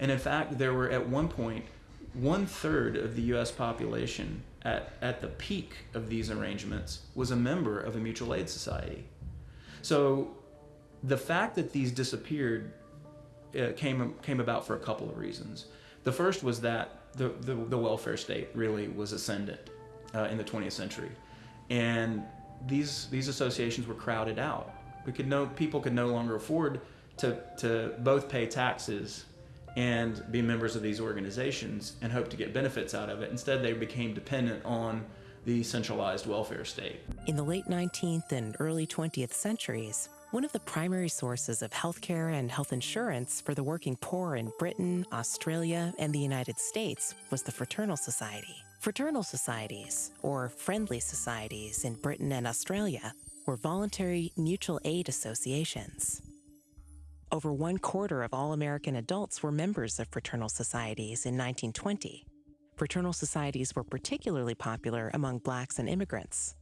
And in fact, there were at one point one third of the US population at, at the peak of these arrangements was a member of a mutual aid society. So the fact that these disappeared uh, came came about for a couple of reasons. The first was that the the, the welfare state really was ascendant uh, in the 20th century, and these these associations were crowded out. We could no people could no longer afford to to both pay taxes and be members of these organizations and hope to get benefits out of it. Instead, they became dependent on the centralized welfare state. In the late 19th and early 20th centuries, one of the primary sources of healthcare and health insurance for the working poor in Britain, Australia, and the United States was the Fraternal Society. Fraternal societies, or friendly societies in Britain and Australia, were voluntary mutual aid associations. Over one quarter of all American adults were members of fraternal societies in 1920. Fraternal societies were particularly popular among blacks and immigrants.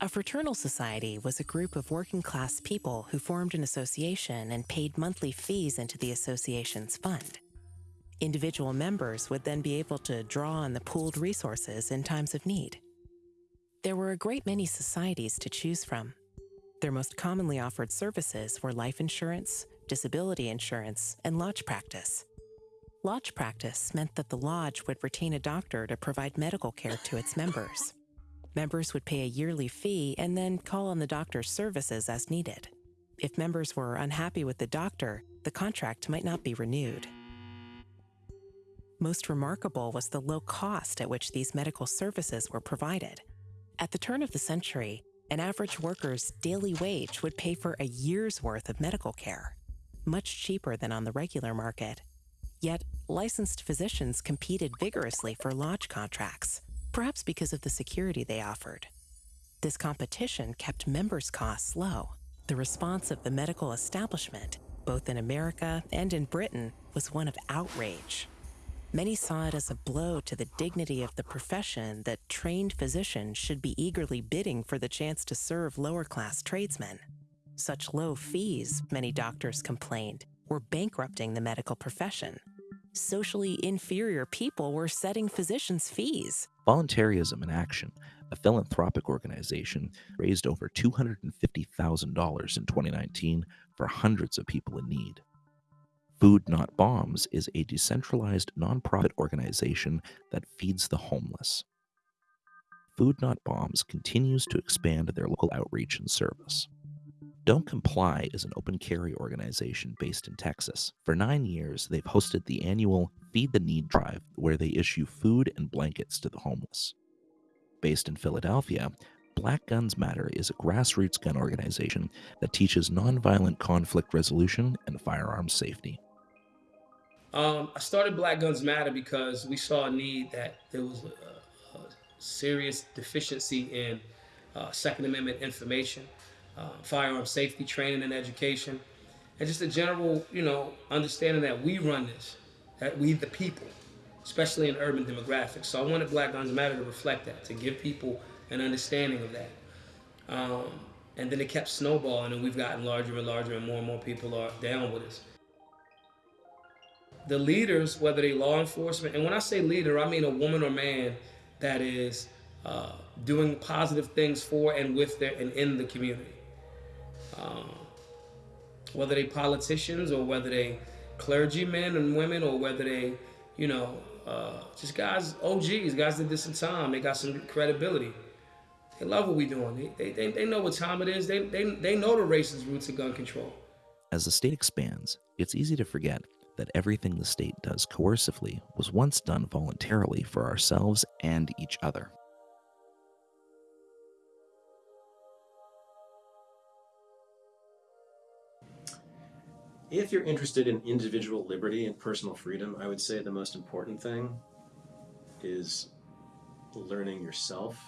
A fraternal society was a group of working class people who formed an association and paid monthly fees into the association's fund. Individual members would then be able to draw on the pooled resources in times of need. There were a great many societies to choose from. Their most commonly offered services were life insurance, disability insurance, and lodge practice. Lodge practice meant that the lodge would retain a doctor to provide medical care to its members. Members would pay a yearly fee and then call on the doctor's services as needed. If members were unhappy with the doctor, the contract might not be renewed. Most remarkable was the low cost at which these medical services were provided. At the turn of the century, an average worker's daily wage would pay for a year's worth of medical care, much cheaper than on the regular market. Yet, licensed physicians competed vigorously for lodge contracts, perhaps because of the security they offered. This competition kept members' costs low. The response of the medical establishment, both in America and in Britain, was one of outrage. Many saw it as a blow to the dignity of the profession that trained physicians should be eagerly bidding for the chance to serve lower class tradesmen. Such low fees, many doctors complained, were bankrupting the medical profession. Socially inferior people were setting physicians' fees. Voluntarism in Action, a philanthropic organization, raised over $250,000 in 2019 for hundreds of people in need. Food Not Bombs is a decentralized nonprofit organization that feeds the homeless. Food Not Bombs continues to expand their local outreach and service. Don't Comply is an open carry organization based in Texas. For nine years, they've hosted the annual Feed the Need drive, where they issue food and blankets to the homeless. Based in Philadelphia, Black Guns Matter is a grassroots gun organization that teaches nonviolent conflict resolution and firearms safety. Um, I started Black Guns Matter because we saw a need that there was a, a serious deficiency in uh, Second Amendment information, uh, firearm safety training and education, and just a general, you know, understanding that we run this, that we the people, especially in urban demographics. So I wanted Black Guns Matter to reflect that, to give people an understanding of that. Um, and then it kept snowballing, and we've gotten larger and larger, and more and more people are down with us the leaders, whether they law enforcement, and when I say leader, I mean a woman or man that is uh, doing positive things for and with their and in the community. Um, whether they politicians or whether they clergymen and women or whether they, you know, uh, just guys, OGs, guys that did some time, they got some credibility. They love what we're doing. They, they, they know what time it is. They, they, they know the racist roots of gun control. As the state expands, it's easy to forget that everything the state does coercively was once done voluntarily for ourselves and each other. If you're interested in individual liberty and personal freedom, I would say the most important thing is learning yourself,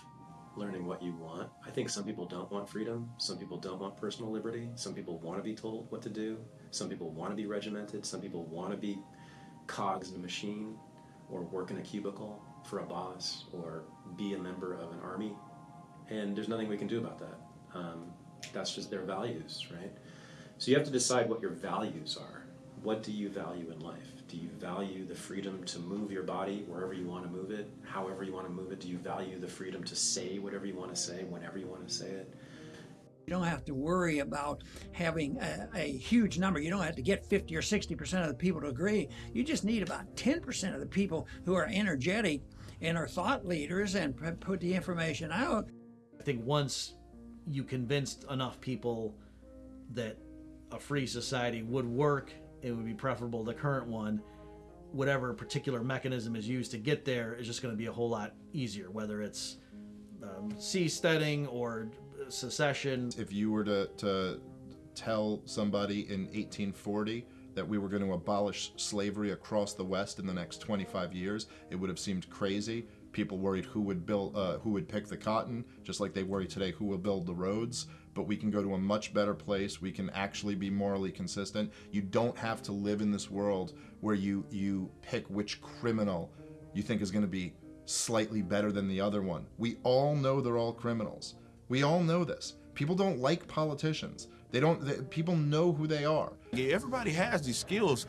learning what you want. I think some people don't want freedom. Some people don't want personal liberty. Some people want to be told what to do. Some people want to be regimented. Some people want to be cogs in a machine or work in a cubicle for a boss or be a member of an army. And there's nothing we can do about that. Um, that's just their values, right? So you have to decide what your values are. What do you value in life? Do you value the freedom to move your body wherever you want to move it, however you want to move it? Do you value the freedom to say whatever you want to say, whenever you want to say it? You don't have to worry about having a, a, huge number. You don't have to get 50 or 60% of the people to agree. You just need about 10% of the people who are energetic and are thought leaders and put the information out. I think once you convinced enough people that a free society would work, it would be preferable the current one. Whatever particular mechanism is used to get there is just going to be a whole lot easier, whether it's um, seasteading or secession. If you were to, to tell somebody in 1840 that we were going to abolish slavery across the West in the next 25 years, it would have seemed crazy. People worried who would build, uh, who would pick the cotton, just like they worry today who will build the roads. But we can go to a much better place. We can actually be morally consistent. You don't have to live in this world where you you pick which criminal you think is going to be slightly better than the other one. We all know they're all criminals. We all know this. People don't like politicians. They don't. They, people know who they are. Everybody has these skills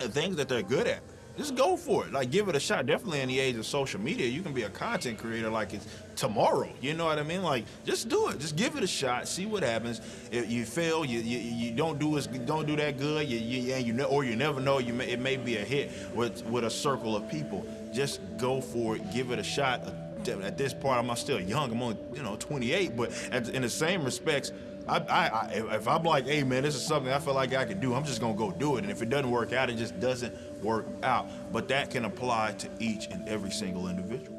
and things that they're good at. Just go for it. Like, give it a shot. Definitely in the age of social media, you can be a content creator like it's tomorrow. You know what I mean? Like, just do it. Just give it a shot. See what happens. If you fail, you you, you don't do as don't do that good. You, you and you know, or you never know. You may, it may be a hit with with a circle of people. Just go for it. Give it a shot. At this part, I'm still young. I'm only you know 28, but at, in the same respects. I, I, I, if I'm like, hey man, this is something I feel like I can do, I'm just gonna go do it. And if it doesn't work out, it just doesn't work out. But that can apply to each and every single individual.